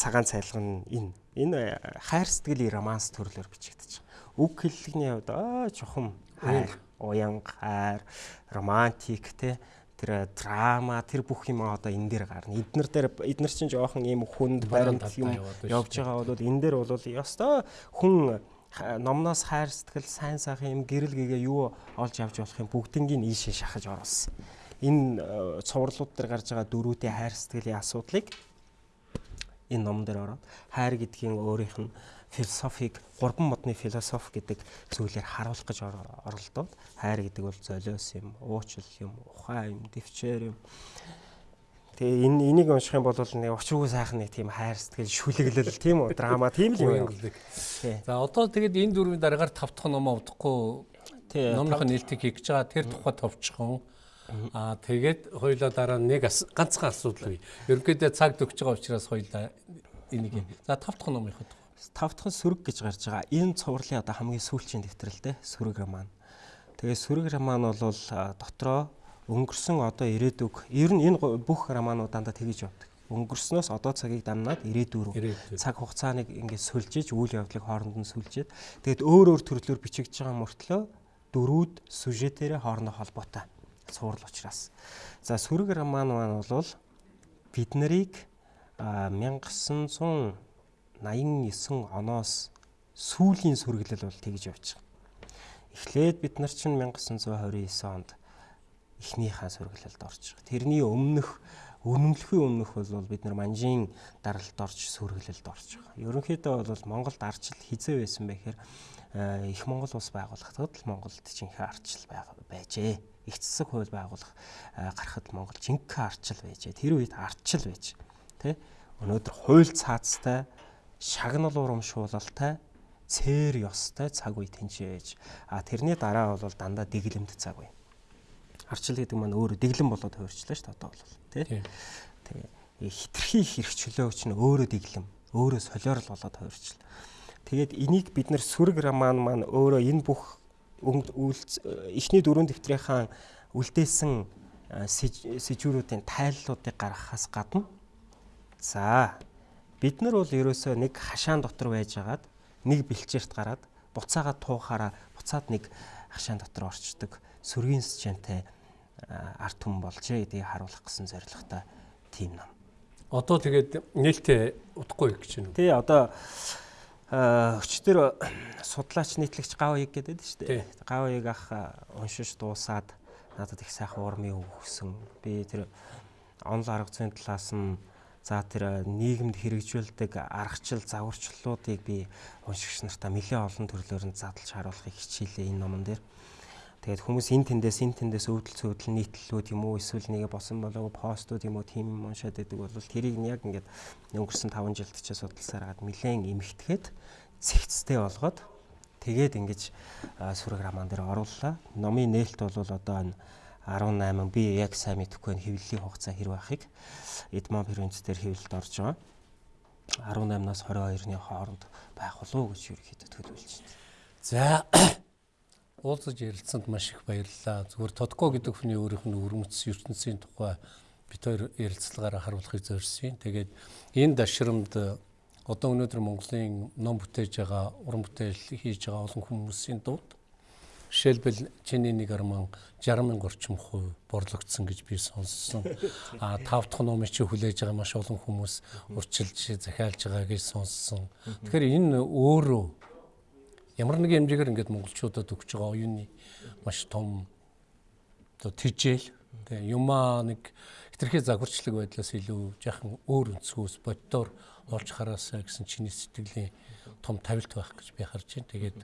цагаан цайлга нь энэ. Энэ хайр сэтгэлийн романс төрлөөр бичигдэж байгаа. Үг хэллэгний хувьд аа чухам хайр, уянга хайр, романтик те тэр драма тэр бүх юм одоо энэ дээр гарна. Эднэр дээр эднэр чинь жоохон ийм хүнд баримт юм явж байгаа бол энэ дээр бол ёстой хүн номноос хайр сэтгэл сайн сайхан юм гэрэл гэгээ юу олж авч болох юм бүгднийг ийшээ шахаж оруулсан. Энэ цувралууд дээр гарч байгаа дөрүүдийн хайр сэтгэлийн асуудлыг энэ ном дээр ороод хайр гэдгийн өөрийнх нь философиг гурван модны философи гэдэг зүйлээр харуулах гэж оролдоод хайр гэдэг бол золиос юм, уучлал юм, ухаан юм, дэвчээр юм. Тэгээ энэ энийг унших юм бол нэг учиргүй сайхан нэг тийм хайр сэтгэл шүлэглэл тийм үү драма тийм л юм. За одоо тэгээд энэ дөрвийн дараагаар тав дахь ном авдахгүй номынхаа нээлтийг хийх гэж байгаа тэр тухай товчхон. Аа тэгээд хоёлоо дараа нэг ганцхан асуудал бий. Ерөнхийдөө цаг төгсөж байгаа учраас хоёлаа энийг. За тав дахь номынхаа тухай тавтхан сүрэг гэж гарч байгаа. Энэ цувралын одоо хамгийн сүүлчийн дэвтрэлтэй сүрэг роман. Тэгээ сүрэг роман бол дотроо өнгөрсөн одоо ирээдүг ер нь энэ бүх романууд дандаа тэгэж явдаг. Өнгөрснөөс одоо цагийг дамнаад ирээдүг рүү цаг хугацааныг ингээд сүлжиж үйл явдлыг хооронд нь сүлжээд тэгээд өөр өөр төрлөөр бичигдэж байгаа мөртлөө дөрүүд сюжетээрээ хоорондоо холбоотой цуврал учраас. За сүрэг роман маань бол бид нарыг 1900 89 оноос сүүлийн сүргэлэл бол тэгж явж байгаа. Эхлээд бид нар чинь 1929 онд эхнийхээ сүргэлэлд орж байгаа. Тэрний өмнөх үнэмлэхийн өмнөх бол бид нар манжийн даралт орж сүргэлэлд орж байгаа. Ерөнхийдөө бол Монголд арчил хизээ байсан бэхээр э, их Монгол улс байгуулахдад л Монголд жинхэнэ арчил байжээ. Их засаг хууль байгуулах э, гарахад Монгол жинхэнэ арчил байжээ. Тэр үед арчил байж. Тэ? Өнөөдөр хууль цаацтай шагнал урамшуулалтай цээр ёстой цаг үе тэнцээж а тэрний дараа бол дандаа дэглэмт цаг үе. Арчил гэдэг маань өөрөө дэглэм болоод хувирчлаа шүү дээ одоо бол тий. Тэгээ хитрхи хэрэг чөлөөгч нь өөрөө дэглэм өөрөө солиорл болоод хувирчл. Тэгээд энийг бид нэр сүрэг роман маань өөрөө энэ бүх эхний дөрөв дэвтрийн үлдээсэн сэжүүрүүдийн тайллуудыг гаргахаас гадна за Бид нар бол ерөөсөө нэг хашаан дотор байжгаад нэг бэлчээрт гараад буцаагаа туухаараа буцаад нэг хашаан дотор орчдөг сүргийн счантай арт хүм болжээ гэдгийг харуулах гэсэн зорилготой тийм ном. Одоо тэгээд нээлттэй удахгүй гэж байна. Тий одоо өчтөр судлаач нийтлэгч гавыг гэдэг шүү дээ. Гавыг ах уншиж дуусаад надад их сайхан урмын өгсөн. Би тэр онл арга зүйн талаас нь За тэр нийгэмд хэрэгжүүлдэг аргачлал загварчлалуудыг би уншигч нартаа нэлээд олон төрлөөр нь задлж харуулахыг хичээлээ энэ номон дээр. Тэгээд хүмүүс эн тэндээс эн тэндээс өвдөл цөвдөл нийтлэлүүд юм уу эсвэл нэг босон болоогүй постууд юм уу тийм юм уншаад байдаг бол тэрийг нь яг ингээд өнгөрсөн 5 жилд ч судалсаар гад нэлээд эмхтгэхэд цэгцтэй болгоод тэгээд ингэж сүрэг роман дээр орууллаа. Номын нээлт бол одоо 18 би яг сайн мэдэхгүй байна хэвлэлийн хугацаа хэр байхыг Эдмон Ференц дээр хэвлэлд орж байгаа. 18-наас 22-ны хооронд байх болов уу гэж ерөөхдөө төлөвлөж байна. За уулзаж ярилцсанд маш их баярлалаа. Зүгээр Тодко гэдэг хүний өөрийнх нь өрмөц ертөнцийн тухай бид хоёр ярилцлагаараа харуулахыг зорьсон. Тэгээд энэ дашрамд одоо өнөөдөр Монголын ном бүтээж байгаа, уран бүтээл хийж байгаа олон хүмүүсийн дунд Жишээлбэл чиний нэг арман 60 мянга орчим хувь борлогдсон гэж би сонссон. А тав дахь номыг чи хүлээж байгаа маш олон хүмүүс урчилж захиалж байгаа гэж сонссон. Тэгэхээр энэ өөрөө ямар нэг хэмжээгээр ингээд монголчуудад өгч байгаа оюуны маш том оо тижэл тэгээ юмаа нэг хитрхи загварчлаг байдлаас илүү яхан өөр өнцгөөс боддоор олж хараасаа гэсэн чиний сэтгэлийн том тавилт байх гэж би харж байна. Тэгээд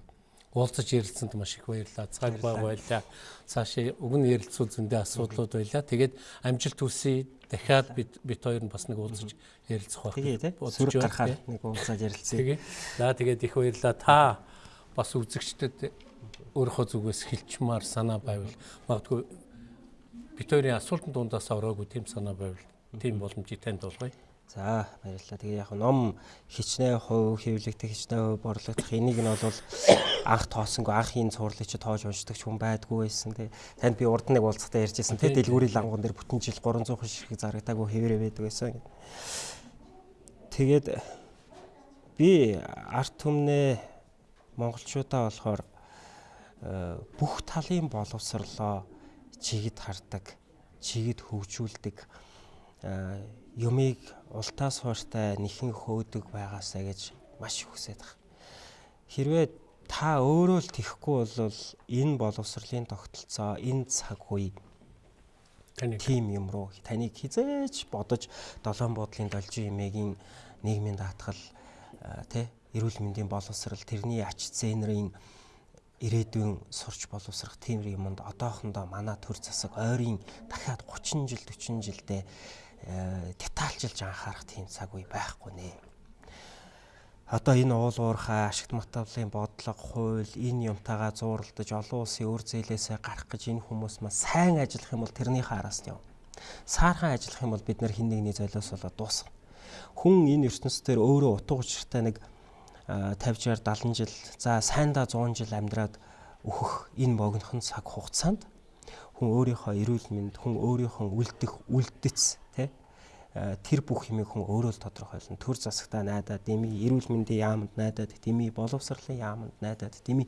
уулзаж ярилцсанд маш их баярлалаа. Цаг баг байлаа. Цаашаа уг нь ярилцуул зөндөө асуудлууд байлаа. Тэгээд амжилт хүсье. Дахиад бид бит хоёр нь бас нэг уулзаж ярилцах байх. Тэгээ тий. Сүрэг гарахаар нэг уулзаад ярилцъя. Тэгээ. За тэгээд их баярлалаа. Та бас үзэгчдэд өөрийнхөө зүгээс хилчмаар санаа байвал магадгүй бит хоёрын асуултанд дундаас ороогүй тийм санаа байвал тийм боломжийг танд олгоё. За баярлалаа. Тэгээ яг ном хичнээн хувь хэвлэгдэх хичнээн хувь борлогдох энийг нь бол анх тоосонгүй анхын цуурлыг чи тоож уншдаг хүн байдгүй байсан. Тэгээ танд би урд нэг уулзахтаа ярьжсэн. Тэгээ дэлгүүрийн лангуун дээр бүтэн жил 300 хүн шиг зарагдаагүй хэвээрээ байдаг байсан. Тэгээд би арт түмнээ монголчуудаа болохоор э, бүх талын боловсрлоо чигд хардаг, чигд хөгжүүлдэг э, юмыг ултаас хууртай нэхэн хөөдөг байгаасаа гэж маш их хүсэж байгаа. Хэрвээ та өөрөө л тэхгүй бол энэ боловсролын тогтолцоо, энэ цаг үе тим юм руу таныг хизээж бодож долоон буудлын должин эмээгийн нийгмийн даатгал тий эрүүл мэндийн боловсрал тэрний ач зээнрийн ирээдүйн сурч боловсрах тийм юмд одоохондоо манай төр засаг ойрын дахиад 30 жил 40 жилдээ Э, детальчилж анхаарах тийм цаг үе байхгүй нэ. Одоо энэ уул уурхай ашигт матавлын бодлого, хууль энэ юмтайгаа зууралдаж олон улсын өр зээлээсээ гарах гэж энэ хүмүүс маань сайн ажиллах юм бол тэрнийхээ араас нь яв. Саархан ажиллах юм бол бид нар хин нэгний золиос болоод дуусна. Хүн энэ ертөнцийн дээр өөрөө утга учиртай нэг 50 60 70 жил за сайндаа 100 жил амьдраад өөхөх энэ богинохон цаг хугацаанд хүн өөрийнхөө эрүүл мэнд, хүн өөрийнхөө үлдэх, үлдэц Э, тэр бүх юмыг хүн өөрөө л тодорхойлно. Төр засагтаа найдаад дими, эрүүл мэндийн яамд найдаад дими, боловсролын яамд найдаад дими.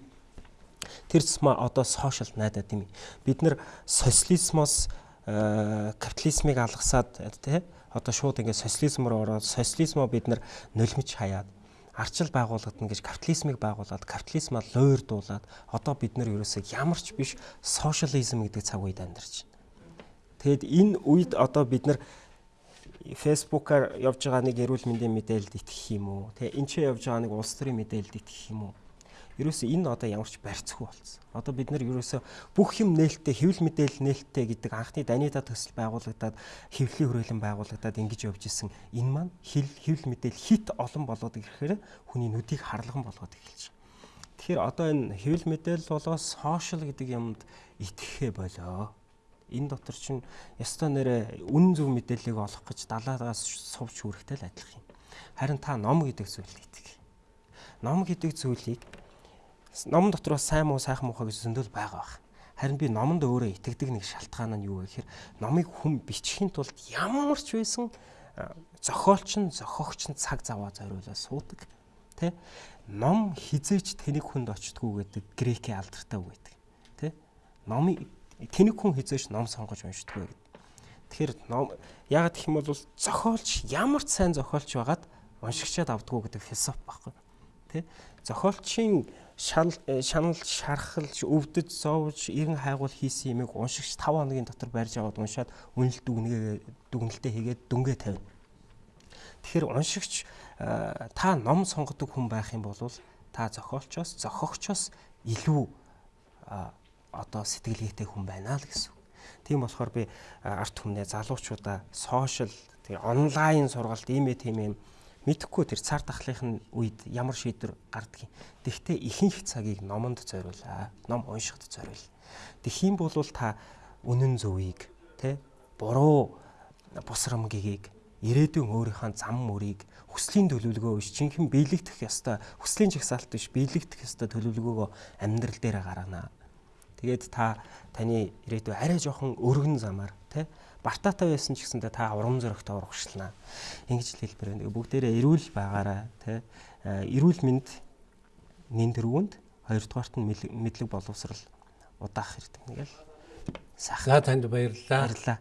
Тэр цэсмээ одоо сошиал найдаад дими. Бид нэр социализмоос э, капитализмыг алгасаад тий одоо шууд ингээд социализм руу ороод социализмоо бид нар нулимж хаяад арчил байгуулагдана гэж капитализмыг байгуулад капитализмаа лойрдуулад одоо бид нар ерөөсөө ямар ч биш сошиализм гэдэг цаг үед амьдарч байна. Тэгэд энэ үед одоо бид нар фэйсбүүкээр явж байгаа нэг эрүүл мэндийн мэдээлэлд итгэх юм уу? Тэ энэ ч явж байгаа нэг улс төрийн мэдээлэлд итгэх юм уу? Ерөөсөө энэ одоо ямарч барьцгүй болсон. Одоо бид нар ерөөсөө бүх юм нээлттэй хэвлэл мэдээлэл нээлттэй гэдэг анхны Данида төсөл байгуулагдаад хэвлэлийн хүрээлэн байгуулагдаад ингэж явж исэн энэ маань хэвлэл мэдээлэл хит олон болоод ирэхээр хүний нүдийг харлган болгоод эхэлж байна. Тэгэхээр одоо энэ хэвлэл мэдээлэл болоо сошиал гэдэг юмд итгэхээ болоо энэ дотор чинь ёстой нэрэ үнэн зөв мэдээллийг олох гэж далаагаас сувч хүрэхтэй л адилхан юм. Харин та ном гэдэг зүйлд итгэ. Ном гэдэг зүйлийг ном дотор бас сайн муу сайхан муухай гэж зөндөл байгаа баг. Харин би номонд өөрөө итгэдэг нэг шалтгаан нь юу вэ гэхээр номыг хүн бичихын тулд ямар ч байсан зохиолч нь зохиогч нь цаг заваа зориулаад суудаг. Тэ? Ном хизээч тэнэг хүнд очтгүй гэдэг грекийн алдартай үг байдаг. Тэ? Номыг тэнэг хүн хизээш ном сонгож уншдаг вэ гэд. Тэгэхээр ном яг гэх юм бол зохиолч ямар ч сайн зохиолч байгаад уншигчаад авдггүй гэдэг философи байхгүй. Тэ? Зохиолчийн шанал э, шанал шархалж өвдөж зовж иргэн хайгуул хийсэн юмыг уншигч 5 хоногийн дотор барьж аваад уншаад үнэлт дүгнэгээ дүгнэлтээ хийгээд дүнгээ тавина. Тэгэхээр уншигч э, та ном сонгодог хүн байх юм бол та зохиолчоос зохиогчоос илүү одоо сэтгэлгээтэй хүн байна л гэсэн. Тийм болохоор би арт хүмүүнээ залуучуудаа сошиал тэр онлайн сургалт ийм ээ тийм юм мэдхгүй тэр цар тахлын үед ямар шийдвэр гардгийг. Тэгвэл ихэнх цагийг номонд зориулаа. Ном уншихад зориул. Тэгхийн бол та үнэн зөвийг тэ буруу бусрамгийг ирээдүйн өөрийнхөө зам мөрийг хүслийн төлөвлөгөө биш жинхэнэ биелэгдэх ёстой хүслийн жагсаалт биш биелэгдэх ёстой төлөвлөгөөгөө амьдрал дээр гаргана Тэгээд та таны ирээдүй арай жоохон өргөн замаар тий бартаатай байсан ч гэсэндээ та урам зоригтой урагшлана. Ингэж л хэлбэр байна. Бүгдээрээ эрүүл байгаарай тий эрүүл мэнд нин тэргуунд хоёрдугаарт нь мэдлэг боловсрал удаах хэрэг ингээл сайхан За танд баярлалаа. баярлаа.